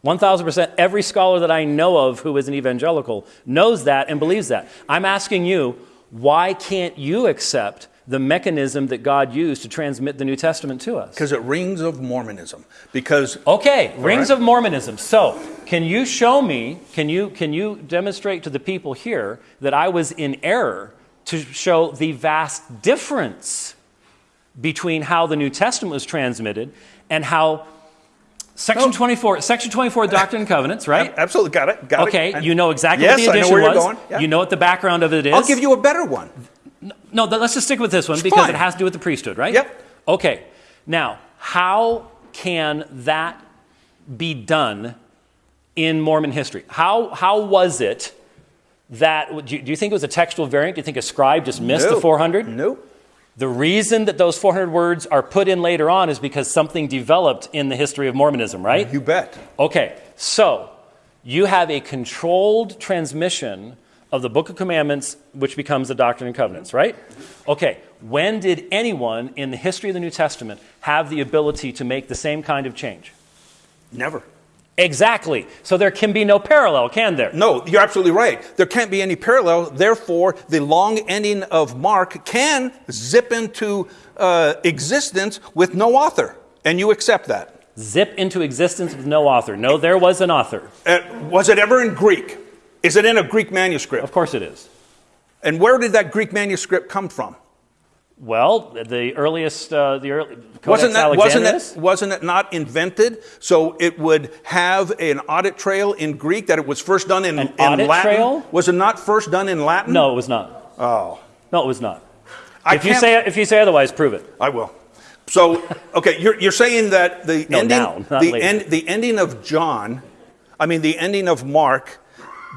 1000%. Every scholar that I know of who is an evangelical knows that and believes that. I'm asking you, why can't you accept the mechanism that God used to transmit the New Testament to us? Because it rings of Mormonism. Because Okay, rings right. of Mormonism. So, can you show me, can you, can you demonstrate to the people here that I was in error to show the vast difference between how the New Testament was transmitted and how Section 24, Section 24 Doctrine and Covenants, right? absolutely got it. Got it. Okay, it. you know exactly yes, what the I know where was. you're going. Yeah. You know what the background of it is. I'll give you a better one. No, let's just stick with this one because fine. it has to do with the priesthood, right? Yep. Okay. Now, how can that be done in Mormon history? How, how was it that, do you, do you think it was a textual variant? Do you think a scribe just missed the 400? Nope. The reason that those 400 words are put in later on is because something developed in the history of Mormonism, right? You bet. Okay, so you have a controlled transmission of the Book of Commandments, which becomes the Doctrine and Covenants, right? Okay, when did anyone in the history of the New Testament have the ability to make the same kind of change? Never. Exactly. So there can be no parallel, can there? No, you're absolutely right. There can't be any parallel. Therefore, the long ending of Mark can zip into uh, existence with no author. And you accept that. Zip into existence with no author. No, there was an author. Uh, was it ever in Greek? Is it in a Greek manuscript? Of course it is. And where did that Greek manuscript come from? Well, the earliest, uh, the early, Codex Wasn't that wasn't it wasn't it not invented so it would have an audit trail in Greek that it was first done in, An in audit Latin? trail? Was it not first done in Latin? No, it was not. Oh, No, it was not. I if you say if you say otherwise, prove it. I will. So, okay, you're, you're saying that the No, ending, now, the, later. end, the ending of John, I mean, the ending of Mark,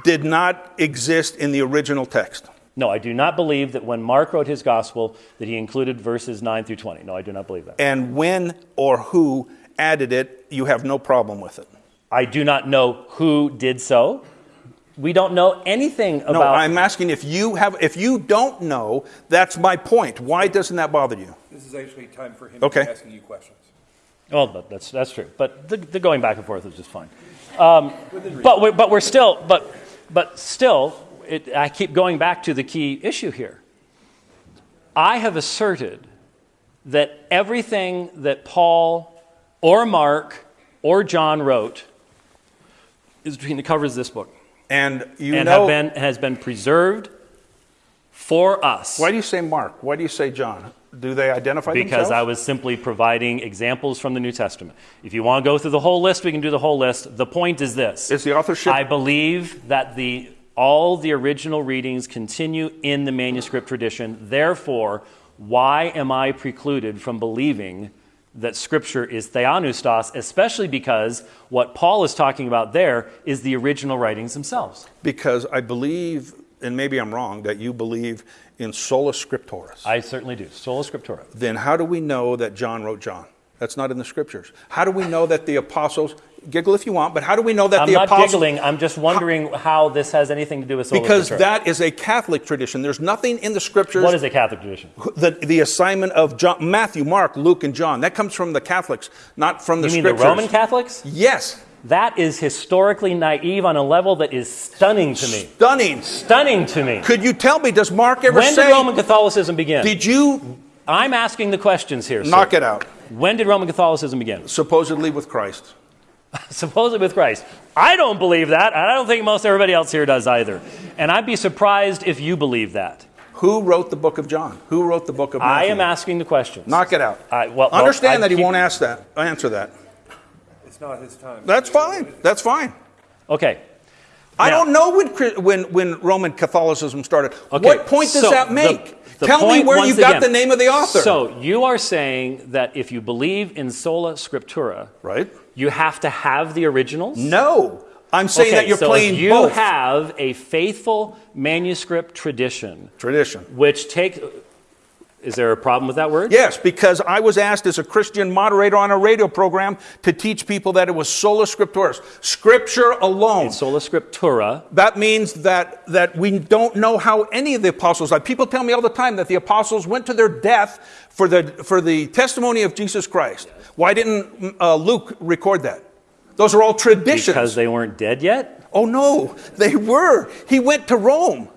did not exist in the original text. No, I do not believe that when Mark wrote his gospel that he included verses 9 through 20. No, I do not believe that. And when or who added it, you have no problem with it. I do not know who did so. We don't know anything about No, I'm asking if you have, if you don't know, that's my point. Why doesn't that bother you? This is actually time for him Okay. to be asking you questions. Well, but that's that's true. But the, the going back and forth is just fine. Um, but we're, but we're still but but still, it, I keep going back to the key issue here. I have asserted that everything that Paul or Mark or John wrote is between the covers of this book And you and know, have been, has been preserved for us. why do you say Mark? Why do you say John? Do they identify Because themselves? I was simply providing examples from the New Testament. If you want to go through the whole list, we can do the whole list. The point is this Is the authorship- I believe that the, all the original readings continue in the manuscript tradition. Therefore, why am I precluded from believing that Scripture is theopneustos, especially because what Paul is talking about there is the original writings themselves? because I believe, and maybe I'm wrong, that you believe in sola scripturis. I certainly do. Sola Scriptura. then how do we know that John wrote John? That's not in the scriptures. How do we know that the apostles, giggle if you want, but how do we know that I'm the not giggling. I'm just wondering how this has anything to do with sola Because that is a Catholic tradition. There's nothing in the scriptures. What is a Catholic tradition? the, the assignment of John, Matthew, Mark, Luke, and John. That comes from the Catholics, not from the You mean the Roman Catholics? Yes. That is historically naive on a level that is stunning to me. Stunning. Stunning to me. Could you tell me, does Mark ever When say, When did Roman Catholicism begin? did you I'm asking the questions here. sir. knock it out? When did Roman Catholicism begin? Supposedly with Christ. Supposedly with Christ. I don't believe that, and I don't think most everybody else here does either. And I'd be surprised if you believe that. Who wrote the book of John? Who wrote the book of Matthew? I am asking the questions. Knock it out. I- well- well, Understand I that he keep- won't ask that. Answer that. It's not his time. That's fine. That's fine. Okay. I don't know when, when, when Roman Catholicism started. Okay, what point does so that make? the Tell me where you got again- the name of the author. So you are saying that if you believe in sola scriptura, right? you have to have the originals? No. I'm saying Okay, that you're so playing you both. have a faithful manuscript tradition, Tradition. which take, is there a problem with that word? Yes, because I was asked as a Christian moderator on a radio program to teach people that it was sola scriptura, scripture alone. Sola scriptura. That means that, that we don't know how any of the apostles died. People tell me all the time that the apostles went to their death for the, for the testimony of Jesus Christ. Why didn't uh, Luke record that? Those are all traditions. Because they weren't dead yet? oh, no, they were. He went to Rome.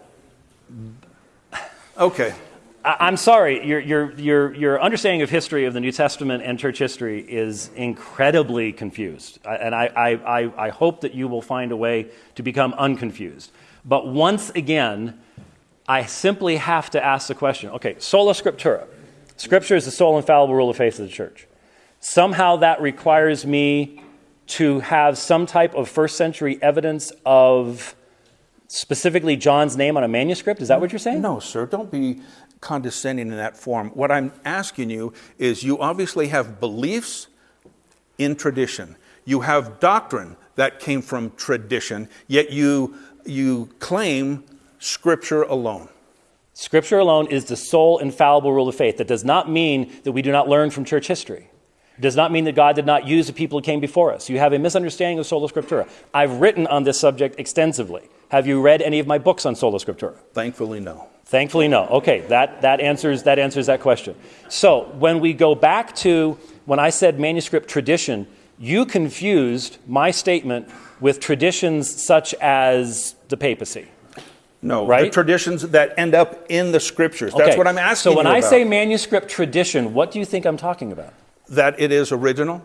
Okay. I'm sorry, your, your, your, your understanding of history of the New Testament and church history is incredibly confused. And I, I, I, I hope that you will find a way to become unconfused. But once again, I simply have to ask the question okay, sola scriptura. Scripture is the sole infallible rule of faith of the church. Somehow that requires me to have some type of first century evidence of specifically John's name on a manuscript. Is that what you're saying? No, sir, don't be condescending in that form. What I'm asking you is you obviously have beliefs in tradition. You have doctrine that came from tradition, yet you, you claim scripture alone. Scripture alone is the sole infallible rule of faith. That does not mean that we do not learn from church history. It does not mean that God did not use the people who came before us. You have a misunderstanding of sola scriptura. I've written on this subject extensively. Have you read any of my books on sola scriptura? Thankfully, no. Thankfully, no. Okay, that, that, answers, that answers that question. So, when we go back to when I said manuscript tradition, you confused my statement with traditions such as the papacy. No, the Right? traditions that end up in the scriptures. That's Okay, what I'm asking So when I about. say manuscript tradition, what do you think I'm talking about? That it is original,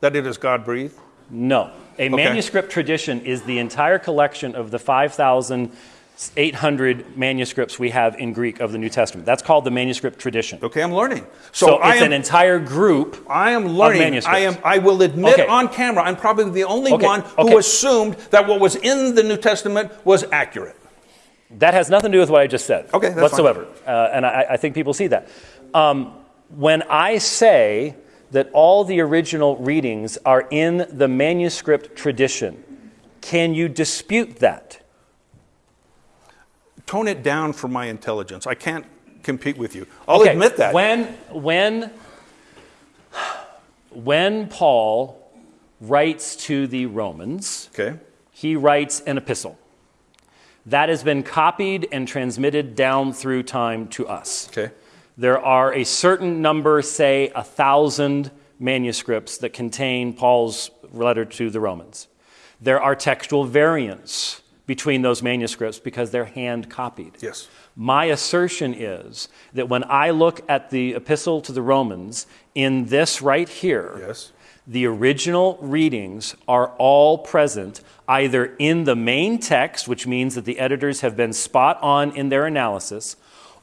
that it is God breathed. No. A manuscript tradition is the entire collection of the 5,800 manuscripts we have in Greek of the New Testament. That's called the manuscript tradition. Okay, I'm learning. So, So, I it's am, an entire group. I am learning. manuscripts. I am. I will admit Okay. on camera, I'm probably the only Okay, one who okay. assumed that what was in the New Testament was accurate. That has nothing to do with what I just said Okay, that's whatsoever. Uh, and I, I think people see that. Um, when I say that all the original readings are in the manuscript tradition, can you dispute that? Tone it down for my intelligence. I can't compete with you. I'll Okay, admit that. When, when, when Paul writes to the Romans, okay. he writes an epistle that has been copied and transmitted down through time to us. Okay. There are a certain number, say a thousand manuscripts that contain Paul's letter to the Romans. There are textual variants between those manuscripts because they're hand copied. Yes. My assertion is that when I look at the epistle to the Romans in this right here, Yes. the original readings are all present either in the main text, which means that the editors have been spot on in their analysis,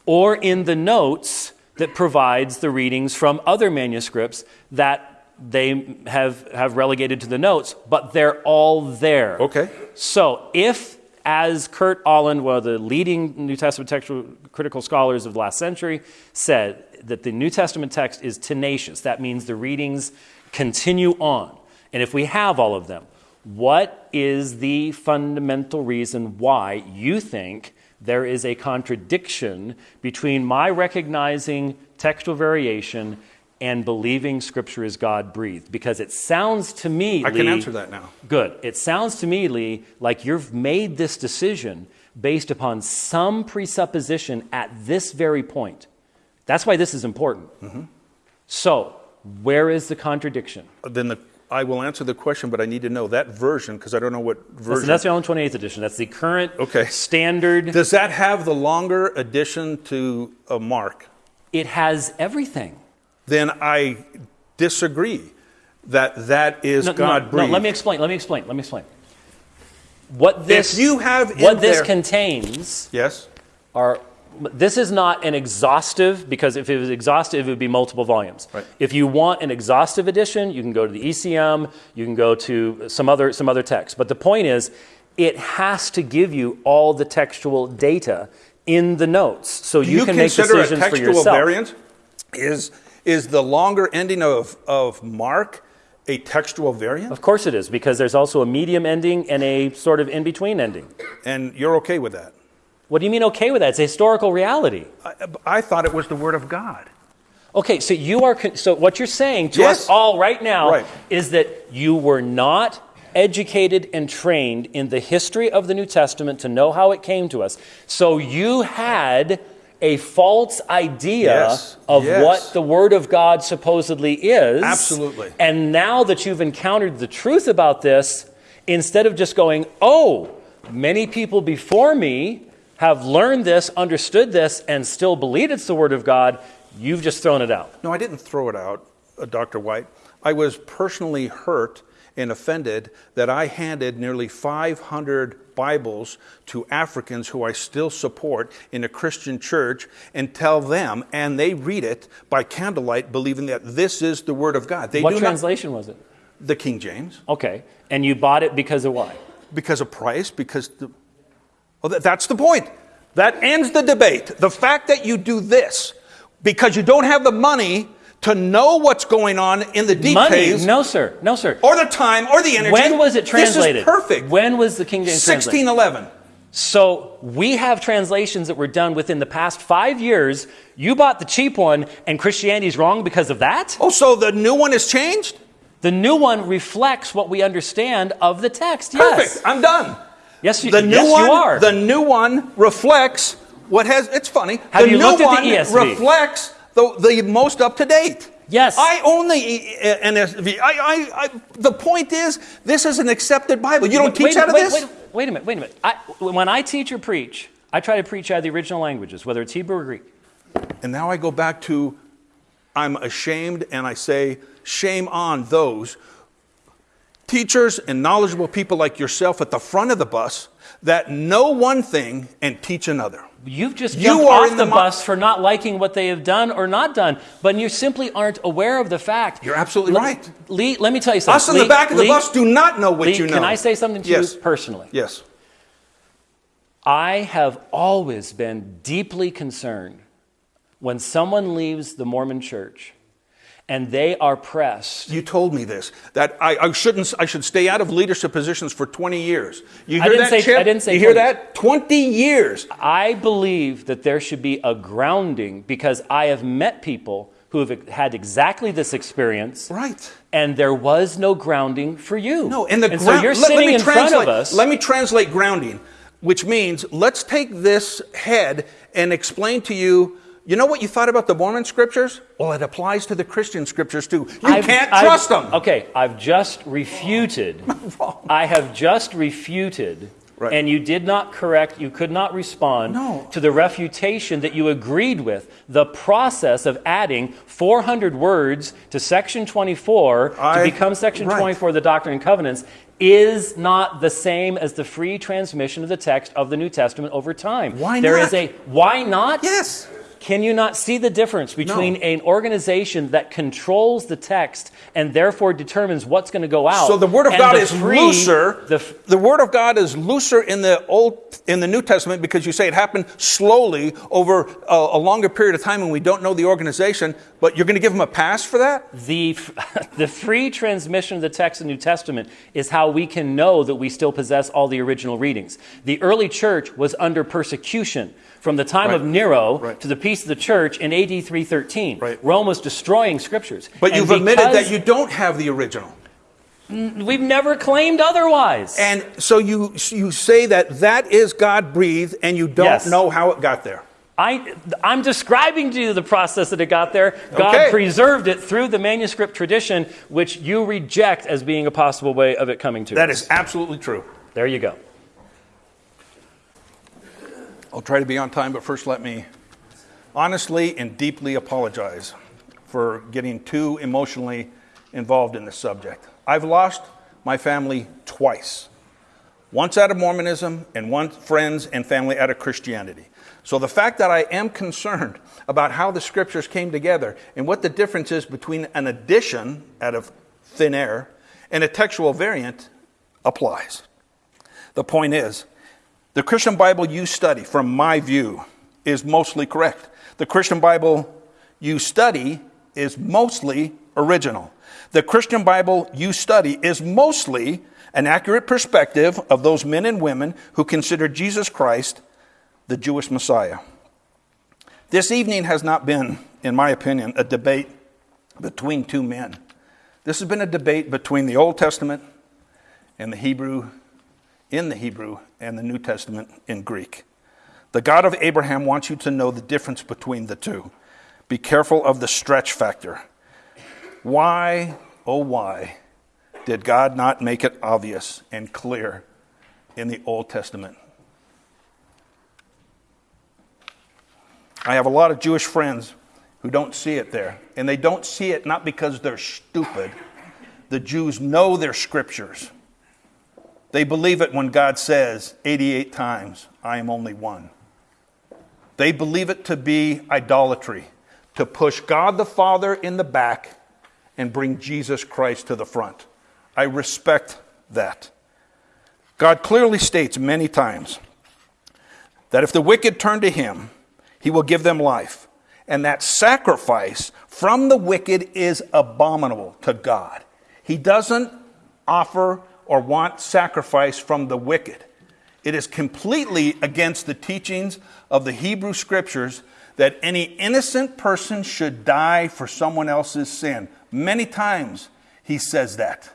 or in the notes that provides the readings from other manuscripts that they have, have relegated to the notes, but they're all there. Okay. So if, as Kurt Aland, one of the leading New Testament textual critical scholars of the last century, said that the New Testament text is tenacious, that means the readings continue on. And if we have all of them, what is the fundamental reason why you think there is a contradiction between my recognizing textual variation and believing Scripture is God breathed? Because it sounds to me, I can answer that now. Good. It sounds to me, Lee, like you've made this decision based upon some presupposition at this very point. That's why this is important. Mm-hmm. So, where is the contradiction? Then the, I will answer the question, but I need to know that version because I don't know what version. that's the Aland 28th edition. That's the current Okay. standard. Does that have the longer addition to a mark? it has everything. Then I disagree that that is No, no, God no, breathed. let me explain. Let me explain. Let me explain. What this you have in what this there- contains Yes. are this is not an exhaustive because if it was exhaustive it would be multiple volumes Right. if you want an exhaustive edition you can go to the ecm you can go to some other some other text but the point is it has to give you all the textual data in the notes so you, you, can make consider a decisions for textual yourself variant? Is is the longer ending of, of mark a textual variant? of course it is because there's also a medium ending and a sort of in between ending And you're okay with that? What do you mean okay with that it's a historical reality I, I thought it was the word of God. Okay, so you are con- so what you're saying to Yes. us all right now Right. is that you were not educated and trained in the history of the New Testament to know how it came to us. So you had a false idea Yes, of yes. what the word of God supposedly is. Absolutely. And now that you've encountered the truth about this, instead of just going, "Oh, many people before me have learned this, understood this, and still believe it's the Word of God, you've just thrown it out. No, I didn't throw it out, uh, Dr. White. I was personally hurt and offended that I handed nearly 500 Bibles to Africans who I still support in a Christian church and tell them, and they read it by candlelight, believing that this is the Word of God. They what translation was it? the King James Okay. And you bought it because of why? because of price, because the, well, that, that's the point. That ends the debate. The fact that you do this because you don't have the money to know what's going on in the Money? details, No, sir. No, sir. or the time, or the energy. When was it translated? This is perfect. When was the King James translated? 1611. So we have translations that were done within the past five years. You bought the cheap one, and Christianity's wrong because of that? Oh, so the new one has changed? The new one reflects what we understand of the text. Perfect. Yes. I'm done. Yes, you, The new yes, one, you are. the new one reflects what has. It's funny. Have the you new looked at one the ESV? reflects the, the most up to date. Yes. I own the NSV. I, I, I, the point is, this is an accepted Bible. You don't Wait- teach wait, out of wait, this? Wait, wait a minute, wait a minute. I, when I teach or preach, I try to preach out of the original languages, whether it's Hebrew or Greek. And now I go back to I'm ashamed and I say, shame on those teachers and knowledgeable people like yourself at the front of the bus that know one thing and teach another. You've just You jumped are off in the, the bus for not liking what they have done or not done, but you simply aren't aware of the fact. You're absolutely right. Lee, let me tell you something. Us in the back of the Lee- bus do not know what Lee, you know. Can I say something to yes. you personally? Yes. I have always been deeply concerned when someone leaves the Mormon church and they are pressed. You told me this that I, I shouldn't. I should stay out of leadership positions for 20 years. You I hear didn't that, say- Chip? I didn't say You hear 20. that? 20 years. I believe that there should be a grounding because I have met people who have had exactly this experience. Right. And there was no grounding for you. No, and the and ground. so you're let, sitting me in front of us. Let me translate grounding, which means let's take this head and explain to you. You know what you thought about the Mormon scriptures? Well, it applies to the Christian scriptures too. You I've- can't I've- trust them. Okay, I've just refuted. I have just refuted. Right. And you did not correct, you could not respond No. to the refutation that you agreed with. The process of adding 400 words to section 24 I- to become section right. 24 of the Doctrine and Covenants is not the same as the free transmission of the text of the New Testament over time. Why There not? is a why not? Yes. Can you not see the difference between No. an organization that controls the text and therefore determines what's going to go out? So the Word of God is free- looser. The, f- the Word of God is looser in the Old, in the New Testament because you say it happened slowly over a, a longer period of time, and we don't know the organization. But you're going to give them a pass for that? the, the free transmission of the text of the New Testament is how we can know that we still possess all the original readings. The early church was under persecution from the time of Nero Right. to the peace of the church in AD 313. Right. Rome was destroying scriptures. But And you've admitted that you don't have the original. We've never claimed otherwise. And so you, you say that that is God breathed, and you don't Yes. know how it got there. I, I'm describing to you the process that it got there. God Okay. preserved it through the manuscript tradition, which you reject as being a possible way of it coming to That us. is absolutely true. There you go. I'll try to be on time, but first let me honestly and deeply apologize for getting too emotionally involved in this subject. I've lost my family twice once out of Mormonism, and once friends and family out of Christianity. So the fact that I am concerned about how the scriptures came together and what the difference is between an addition out of thin air and a textual variant applies. The point is, the Christian Bible you study, from my view, is mostly correct. The Christian Bible you study is mostly original. The Christian Bible you study is mostly an accurate perspective of those men and women who consider Jesus Christ the Jewish Messiah. This evening has not been, in my opinion, a debate between two men. This has been a debate between the Old Testament and the Hebrew, in the Hebrew, and the New Testament in Greek. The God of Abraham wants you to know the difference between the two. Be careful of the stretch factor. Why, oh, why, did God not make it obvious and clear in the Old Testament? I have a lot of Jewish friends who don't see it there. And they don't see it not because they're stupid. The Jews know their scriptures. They believe it when God says 88 times, I am only one. They believe it to be idolatry, to push God the Father in the back and bring Jesus Christ to the front. I respect that. God clearly states many times that if the wicked turn to him, he will give them life. And that sacrifice from the wicked is abominable to God. He doesn't offer or want sacrifice from the wicked. It is completely against the teachings of the Hebrew scriptures that any innocent person should die for someone else's sin. Many times he says that.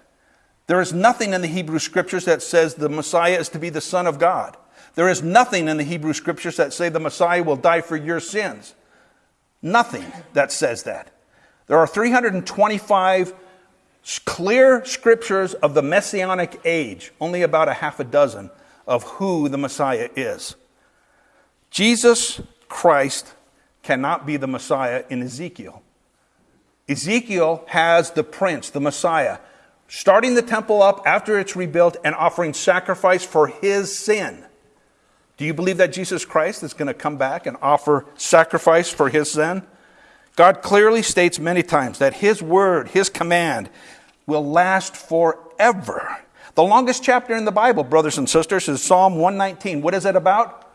There is nothing in the Hebrew scriptures that says the Messiah is to be the Son of God. There is nothing in the Hebrew scriptures that say the Messiah will die for your sins. Nothing that says that. There are 325 s- clear scriptures of the messianic age, only about a half a dozen of who the Messiah is. Jesus Christ cannot be the Messiah in Ezekiel. Ezekiel has the prince, the Messiah, starting the temple up after it's rebuilt and offering sacrifice for his sin. Do you believe that Jesus Christ is going to come back and offer sacrifice for his sin? God clearly states many times that his word, his command, will last forever. The longest chapter in the Bible, brothers and sisters, is Psalm 119. What is it about?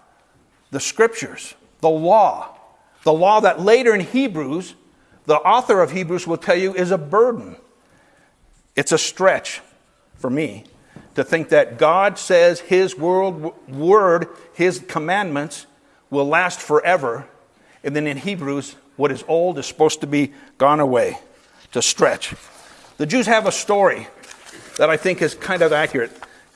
The scriptures, the law. The law that later in Hebrews, the author of Hebrews will tell you is a burden. It's a stretch for me to think that God says His world, word, His commandments will last forever, and then in Hebrews, what is old is supposed to be gone away. To stretch. The Jews have a story that I think is kind of accurate,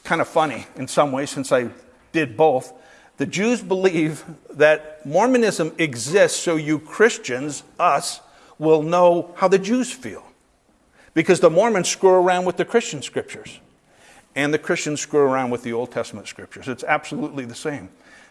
kind of funny in some ways, since I did both. The Jews believe that Mormonism exists so you Christians, us, will know how the Jews feel. Because the Mormons screw around with the Christian scriptures, and the Christians screw around with the Old Testament scriptures. It's absolutely the same.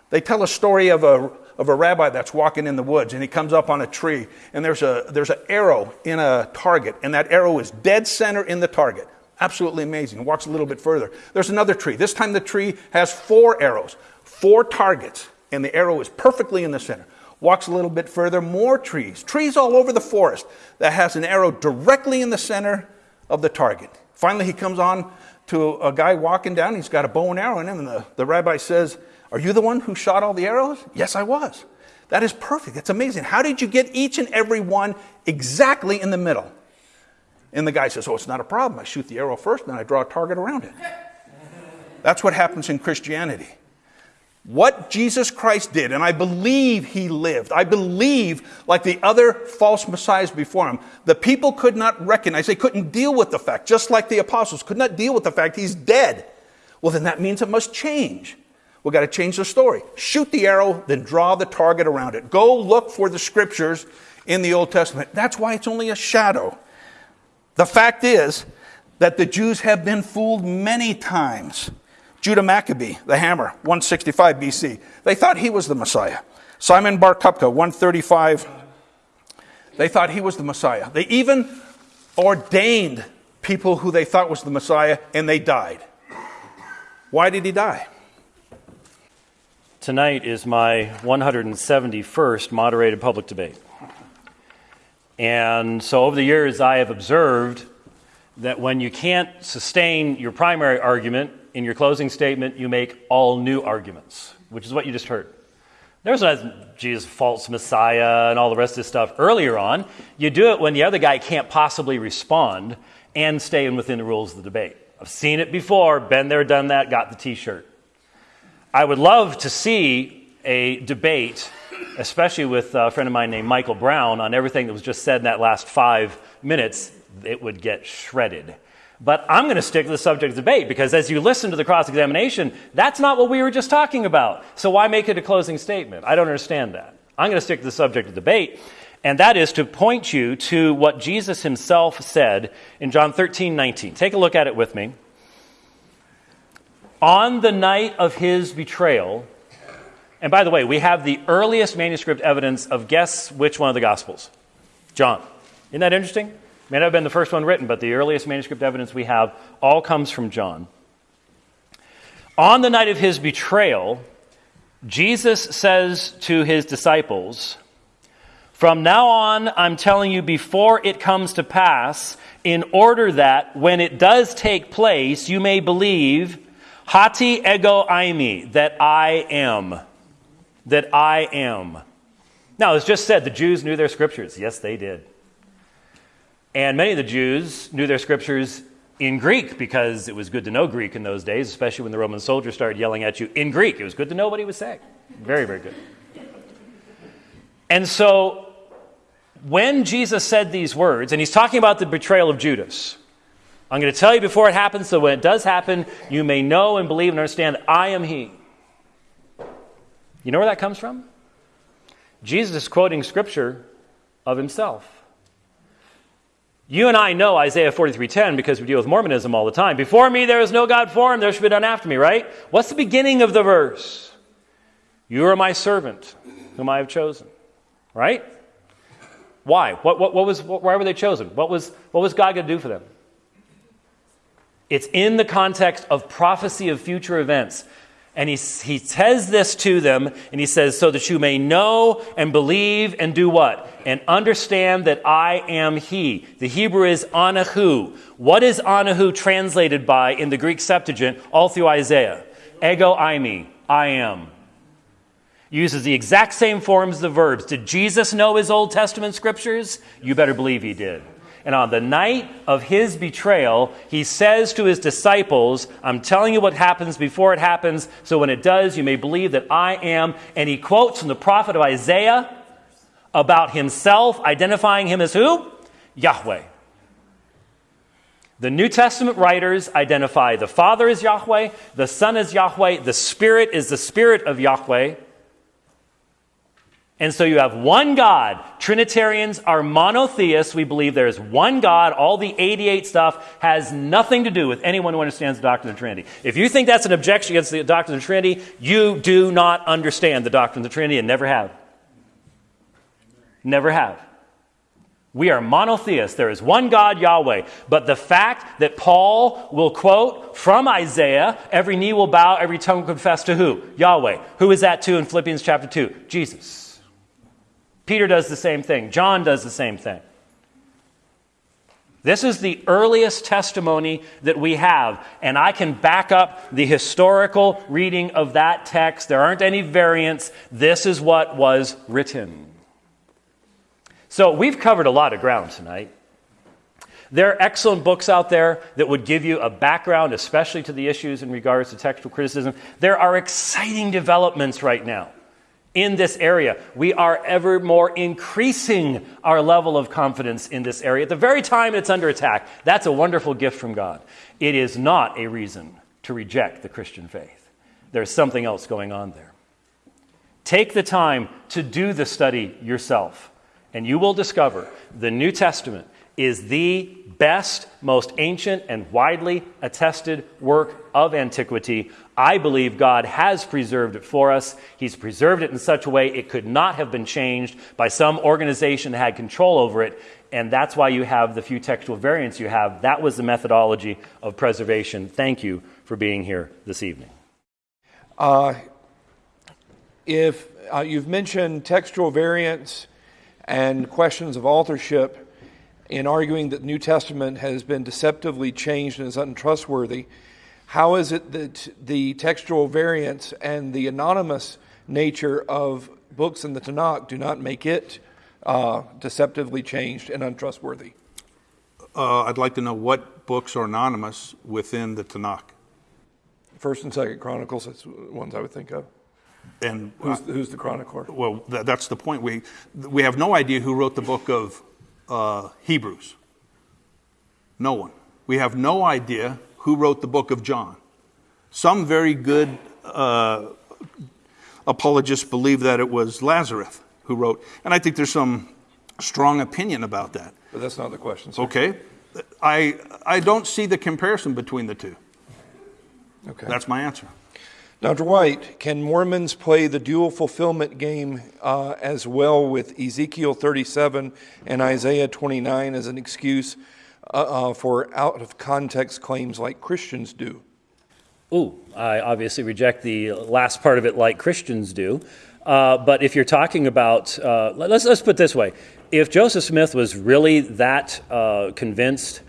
They tell a story of a, of a rabbi that's walking in the woods, and he comes up on a tree, and there's, a, there's an arrow in a target, and that arrow is dead center in the target. Absolutely amazing. Walks a little bit further. There's another tree. This time the tree has four arrows, four targets, and the arrow is perfectly in the center. Walks a little bit further, more trees, trees all over the forest that has an arrow directly in the center of the target. Finally, he comes on to a guy walking down. He's got a bow and arrow in him, and the, the rabbi says, Are you the one who shot all the arrows? Yes, I was. That is perfect. That's amazing. How did you get each and every one exactly in the middle? And the guy says, Oh, it's not a problem. I shoot the arrow first, and then I draw a target around it. That's what happens in Christianity. What Jesus Christ did, and I believe he lived, I believe, like the other false messiahs before him, the people could not recognize, they couldn't deal with the fact, just like the apostles could not deal with the fact he's dead. Well, then that means it must change. We've got to change the story. Shoot the arrow, then draw the target around it. Go look for the scriptures in the Old Testament. That's why it's only a shadow. The fact is that the Jews have been fooled many times. Judah Maccabee, the hammer, 165 BC. They thought he was the Messiah. Simon Bar Kokhba, 135. They thought he was the Messiah. They even ordained people who they thought was the Messiah, and they died. Why did he die? Tonight is my 171st moderated public debate. And so over the years, I have observed that when you can't sustain your primary argument in your closing statement, you make all new arguments, which is what you just heard. There's not Jesus, false Messiah, and all the rest of this stuff earlier on. You do it when the other guy can't possibly respond and stay within the rules of the debate. I've seen it before, been there, done that, got the t shirt. I would love to see a debate, especially with a friend of mine named Michael Brown, on everything that was just said in that last five minutes. It would get shredded. But I'm going to stick to the subject of debate because as you listen to the cross examination, that's not what we were just talking about. So why make it a closing statement? I don't understand that. I'm going to stick to the subject of debate, and that is to point you to what Jesus himself said in John 13 19. Take a look at it with me. On the night of his betrayal, and by the way, we have the earliest manuscript evidence of guess which one of the Gospels? John. Isn't that interesting? May not have been the first one written, but the earliest manuscript evidence we have all comes from John. On the night of his betrayal, Jesus says to his disciples, From now on, I'm telling you before it comes to pass, in order that when it does take place, you may believe, Hoti ego eimi, that I am. That I am. Now, as just said, the Jews knew their scriptures. Yes, they did. And many of the Jews knew their scriptures in Greek because it was good to know Greek in those days, especially when the Roman soldiers started yelling at you in Greek. It was good to know what he was saying. Very, very good. And so when Jesus said these words, and he's talking about the betrayal of Judas, I'm going to tell you before it happens, so when it does happen, you may know and believe and understand that I am he. You know where that comes from? Jesus is quoting scripture of himself. You and I know Isaiah 43:10 because we deal with Mormonism all the time. Before me there is no God formed, there should be none after me, right? What's the beginning of the verse? You are my servant, whom I have chosen. Right? Why? What, what, what was, why were they chosen? What was, what was God going to do for them? It's in the context of prophecy of future events. And he, he says this to them, and he says, So that you may know and believe and do what? And understand that I am He. The Hebrew is ani hu. What is ani hu translated by in the Greek Septuagint all through Isaiah? Ego eimi, I am. Uses the exact same forms the verbs. Did Jesus know his Old Testament scriptures? You better believe he did. And on the night of his betrayal, he says to his disciples, I'm telling you what happens before it happens, so when it does, you may believe that I am. And he quotes from the prophet of Isaiah about himself, identifying him as who? Yahweh. The New Testament writers identify the Father as Yahweh, the Son as Yahweh, the Spirit is the Spirit of Yahweh. And so you have one God. Trinitarians are monotheists. We believe there is one God. All the 88 stuff has nothing to do with anyone who understands the doctrine of the Trinity. If you think that's an objection against the doctrine of the Trinity, you do not understand the doctrine of the Trinity and never have. Never have. We are monotheists. There is one God, Yahweh. But the fact that Paul will quote from Isaiah, every knee will bow, every tongue will confess to who? Yahweh. Who is that to in Philippians chapter 2? Jesus. Peter does the same thing. John does the same thing. This is the earliest testimony that we have, and I can back up the historical reading of that text. There aren't any variants. This is what was written. So, we've covered a lot of ground tonight. There are excellent books out there that would give you a background, especially to the issues in regards to textual criticism. There are exciting developments right now in this area. We are ever more increasing our level of confidence in this area at the very time it's under attack. That's a wonderful gift from God. It is not a reason to reject the Christian faith. There's something else going on there. Take the time to do the study yourself, and you will discover the New Testament is the best, most ancient, and widely attested work of antiquity. I believe God has preserved it for us. He's preserved it in such a way it could not have been changed by some organization that had control over it. And that's why you have the few textual variants you have. That was the methodology of preservation. Thank you for being here this evening. Uh, if uh, you've mentioned textual variants and questions of authorship, in arguing that the New Testament has been deceptively changed and is untrustworthy, how is it that the textual variants and the anonymous nature of books in the Tanakh do not make it uh, deceptively changed and untrustworthy? Uh, I'd like to know what books are anonymous within the Tanakh. First and Second Chronicles, that's ones I would think of. And Who's, who's the chronicler? well, th- that's the point. We we have no idea who wrote the book of uh, Hebrews. No one. We have no idea who wrote the book of John. Some very good uh, apologists believe that it was Lazarus who wrote, and I think there's some strong opinion about that. But that's not the question. Sir. Okay, I I don't see the comparison between the two. Okay. That's my answer. Dr. White, can Mormons play the dual fulfillment game uh, as well with Ezekiel 37 and Isaiah 29 as an excuse uh, uh, for out of context claims like Christians do? Ooh, I obviously reject the last part of it like Christians do. Uh, but if you're talking about, uh, let's, let's put this way if Joseph Smith was really that uh, convinced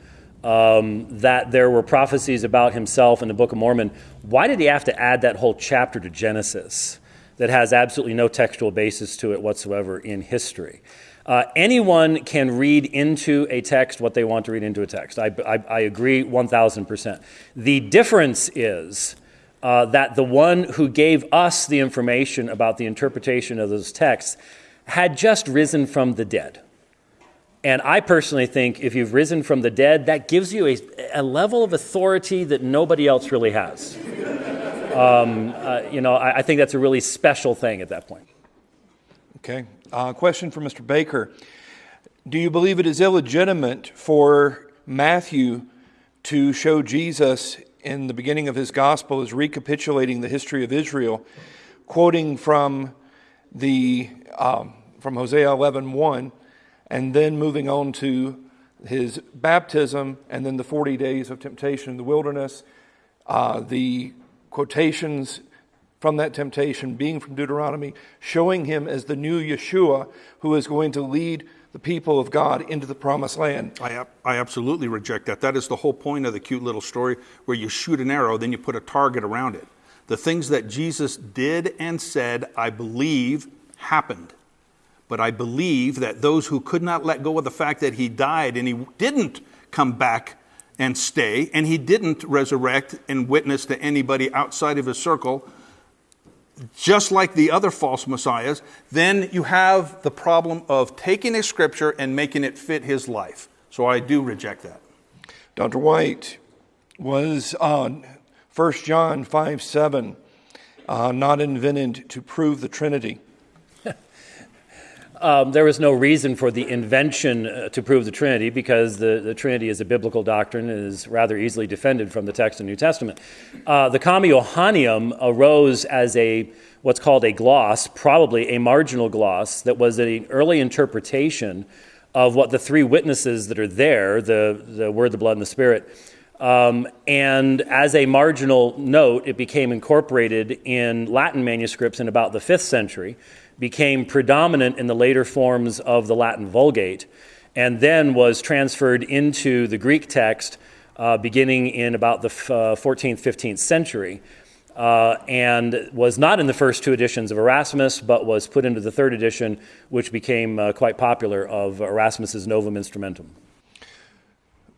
um, that there were prophecies about himself in the Book of Mormon, why did he have to add that whole chapter to Genesis that has absolutely no textual basis to it whatsoever in history? Uh, anyone can read into a text what they want to read into a text. I, I, I agree 1000%. The difference is uh, that the one who gave us the information about the interpretation of those texts had just risen from the dead. And I personally think if you've risen from the dead, that gives you a, a level of authority that nobody else really has. Um, uh, you know, I, I, think that's a really special thing at that point. Okay. Uh, question for Mr. Baker. Do you believe it is illegitimate for Matthew to show Jesus in the beginning of his gospel as recapitulating the history of Israel, quoting from the um, from Hosea 11:1, and then moving on to his baptism, and then the 40 days of temptation in the wilderness, uh, the quotations from that temptation being from Deuteronomy, showing him as the new Yeshua who is going to lead the people of God into the promised land. I, I absolutely reject that. That is the whole point of the cute little story where you shoot an arrow, then you put a target around it. The things that Jesus did and said, I believe, happened. But I believe that those who could not let go of the fact that he died and he didn't come back and stay, and he didn't resurrect and witness to anybody outside of his circle, just like the other false messiahs, then you have the problem of taking a scripture and making it fit his life. So I do reject that. Dr. White was on 1 John 5 7, uh, not invented to prove the Trinity. Um, there was no reason for the invention uh, to prove the Trinity because the, the Trinity is a biblical doctrine and is rather easily defended from the text of the New Testament. Uh, the Comma Johanneum arose as a what's called a gloss, probably a marginal gloss, that was an early interpretation of what the three witnesses that are there the, the Word, the Blood, and the Spirit. Um, and as a marginal note, it became incorporated in Latin manuscripts in about the fifth century became predominant in the later forms of the Latin Vulgate, and then was transferred into the Greek text uh, beginning in about the uh, 14th, 15th century. Uh, and was not in the first two editions of Erasmus, but was put into the third edition, which became uh, quite popular, of Erasmus's Novum Instrumentum.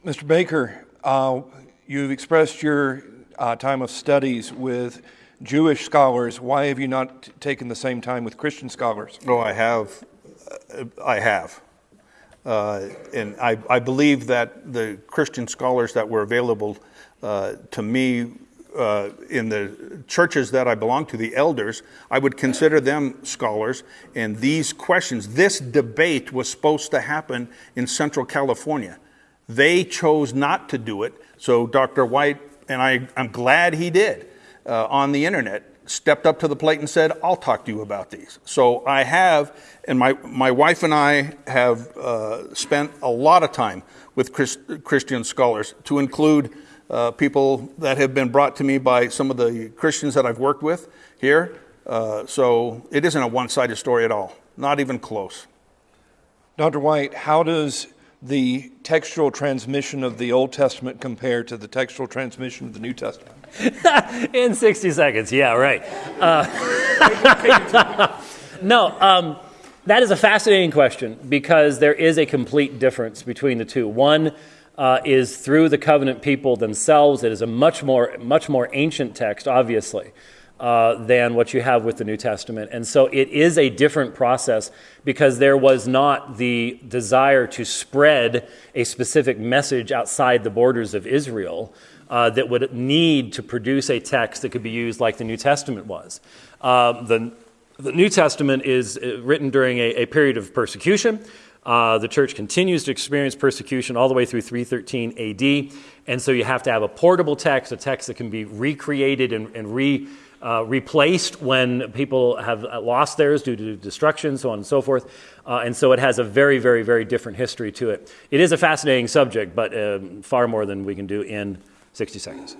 Mr. Baker, uh, you've expressed your uh, time of studies with Jewish scholars, why have you not taken the same time with Christian scholars? Oh, I have. I have. Uh, and I, I, believe that the Christian scholars that were available uh, to me uh, in the churches that I belong to, the elders, I would consider them scholars. And these questions, this debate was supposed to happen in Central California. They chose not to do it. So Dr. White, and I, I'm glad he did uh, on the internet stepped up to the plate and said, I'll talk to you about these. So I have, and my, my wife and I have uh, spent a lot of time with Christ, Christian scholars, to include uh, people that have been brought to me by some of the Christians that I've worked with here. Uh, so it isn't a one sided story at all, not even close. Dr. White, how does the textual transmission of the Old Testament compared to the textual transmission of the New Testament? in 60 seconds, yeah, right. Uh, no, um, that is a fascinating question because there is a complete difference between the two. One uh, is through the covenant people themselves. It is a much more, much more ancient text, obviously. Uh, than what you have with the New Testament. And so it is a different process because there was not the desire to spread a specific message outside the borders of Israel uh, that would need to produce a text that could be used like the New Testament was. Uh, the, the New Testament is uh, written during a, a period of persecution. Uh, the church continues to experience persecution all the way through 313 AD. And so you have to have a portable text, a text that can be recreated and, and re, uh, replaced when people have lost theirs due to destruction, so on and so forth. Uh, and so it has a very, very, very different history to it. It is a fascinating subject, but um, far more than we can do in 60 seconds.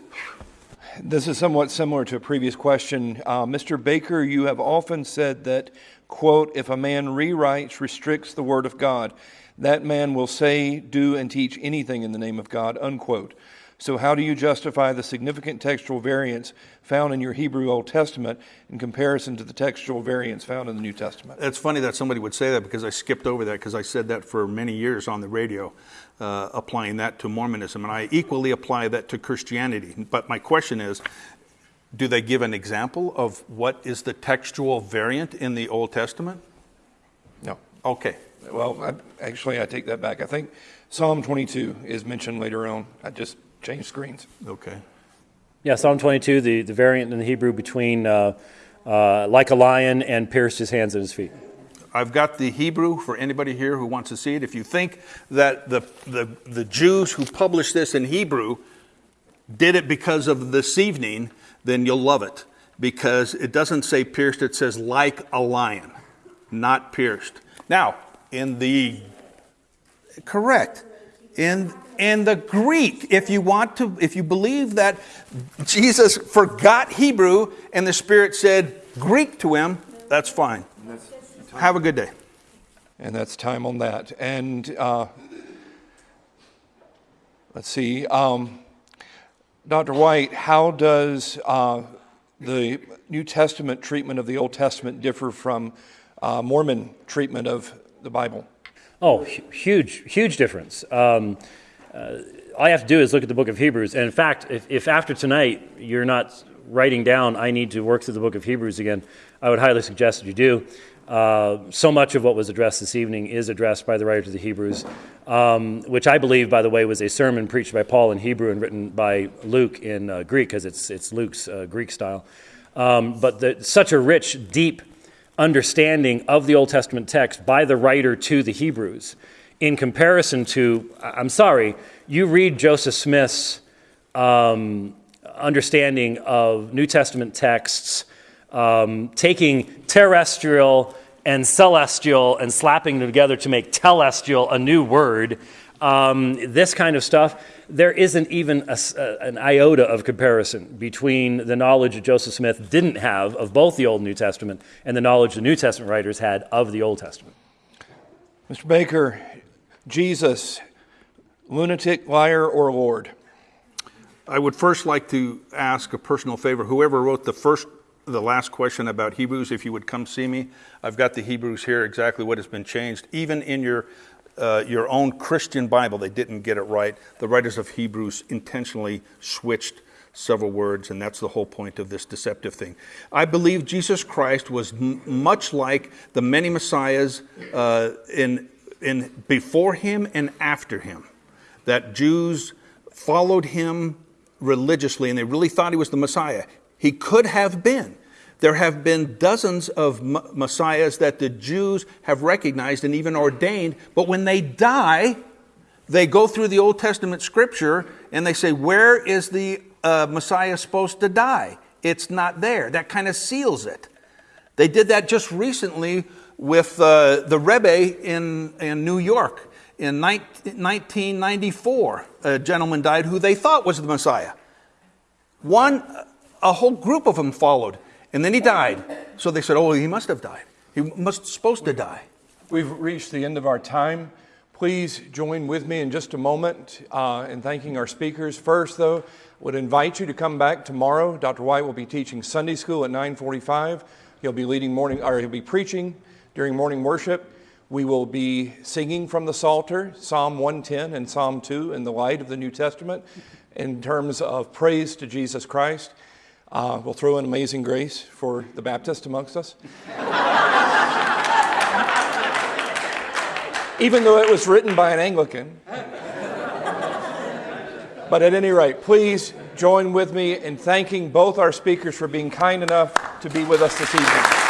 This is somewhat similar to a previous question. Uh, Mr. Baker, you have often said that, quote, if a man rewrites, restricts the word of God, that man will say, do, and teach anything in the name of God, unquote. So, how do you justify the significant textual variance found in your Hebrew Old Testament in comparison to the textual variance found in the New Testament? It's funny that somebody would say that because I skipped over that because I said that for many years on the radio, uh, applying that to Mormonism. And I equally apply that to Christianity. But my question is do they give an example of what is the textual variant in the Old Testament? No. Okay. Well, I, actually, I take that back. I think Psalm 22 is mentioned later on. I just change screens. Okay. Yeah, Psalm 22, the, the variant in the Hebrew between uh, uh, like a lion and pierced his hands and his feet. I've got the Hebrew for anybody here who wants to see it. If you think that the, the, the Jews who published this in Hebrew did it because of this evening, then you'll love it because it doesn't say pierced, it says like a lion, not pierced. Now, in the correct in in the Greek, if you want to, if you believe that Jesus forgot Hebrew and the Spirit said Greek to him, that's fine. Have a good day. And that's time on that. And uh, let's see, um, Dr. White, how does uh, the New Testament treatment of the Old Testament differ from uh, Mormon treatment of the Bible? Oh, huge, huge difference. Um, all you have to do is look at the book of Hebrews. And in fact, if, if after tonight you're not writing down, I need to work through the book of Hebrews again, I would highly suggest that you do. Uh, so much of what was addressed this evening is addressed by the writer to the Hebrews, um, which I believe, by the way, was a sermon preached by Paul in Hebrew and written by Luke in uh, Greek, because it's, it's Luke's uh, Greek style. Um, but the, such a rich, deep understanding of the Old Testament text by the writer to the Hebrews in comparison to, I'm sorry, you read Joseph Smith's um, understanding of New Testament texts, um, taking terrestrial and celestial and slapping them together to make telestial a new word. Um, this kind of stuff, there isn't even a, a, an iota of comparison between the knowledge that Joseph Smith didn't have of both the Old and New Testament and the knowledge the New Testament writers had of the Old Testament. Mr. Baker, Jesus, lunatic, liar, or Lord? I would first like to ask a personal favor. Whoever wrote the first, the last question about Hebrews, if you would come see me, I've got the Hebrews here, exactly what has been changed. Even in your uh, your own Christian Bible, they didn't get it right. The writers of Hebrews intentionally switched several words, and that's the whole point of this deceptive thing. I believe Jesus Christ was much like the many messiahs uh, in in before him and after him, that Jews followed him religiously, and they really thought he was the Messiah. He could have been. There have been dozens of messiahs that the Jews have recognized and even ordained, but when they die, they go through the Old Testament scripture and they say, Where is the uh, Messiah supposed to die? It's not there. That kind of seals it. They did that just recently with uh, the Rebbe in, in New York. In 19, 1994, a gentleman died who they thought was the Messiah. One, a whole group of them followed, and then he died. So they said, "Oh, he must have died. He must supposed to die." We've reached the end of our time. Please join with me in just a moment uh, in thanking our speakers. First, though, I would invite you to come back tomorrow. Dr. White will be teaching Sunday school at 9:45. He'll be leading morning, or he'll be preaching during morning worship. We will be singing from the Psalter, Psalm 110 and Psalm 2, in the light of the New Testament, in terms of praise to Jesus Christ. Uh, we'll throw in Amazing Grace for the Baptist amongst us. Even though it was written by an Anglican. But at any rate, please join with me in thanking both our speakers for being kind enough to be with us this evening.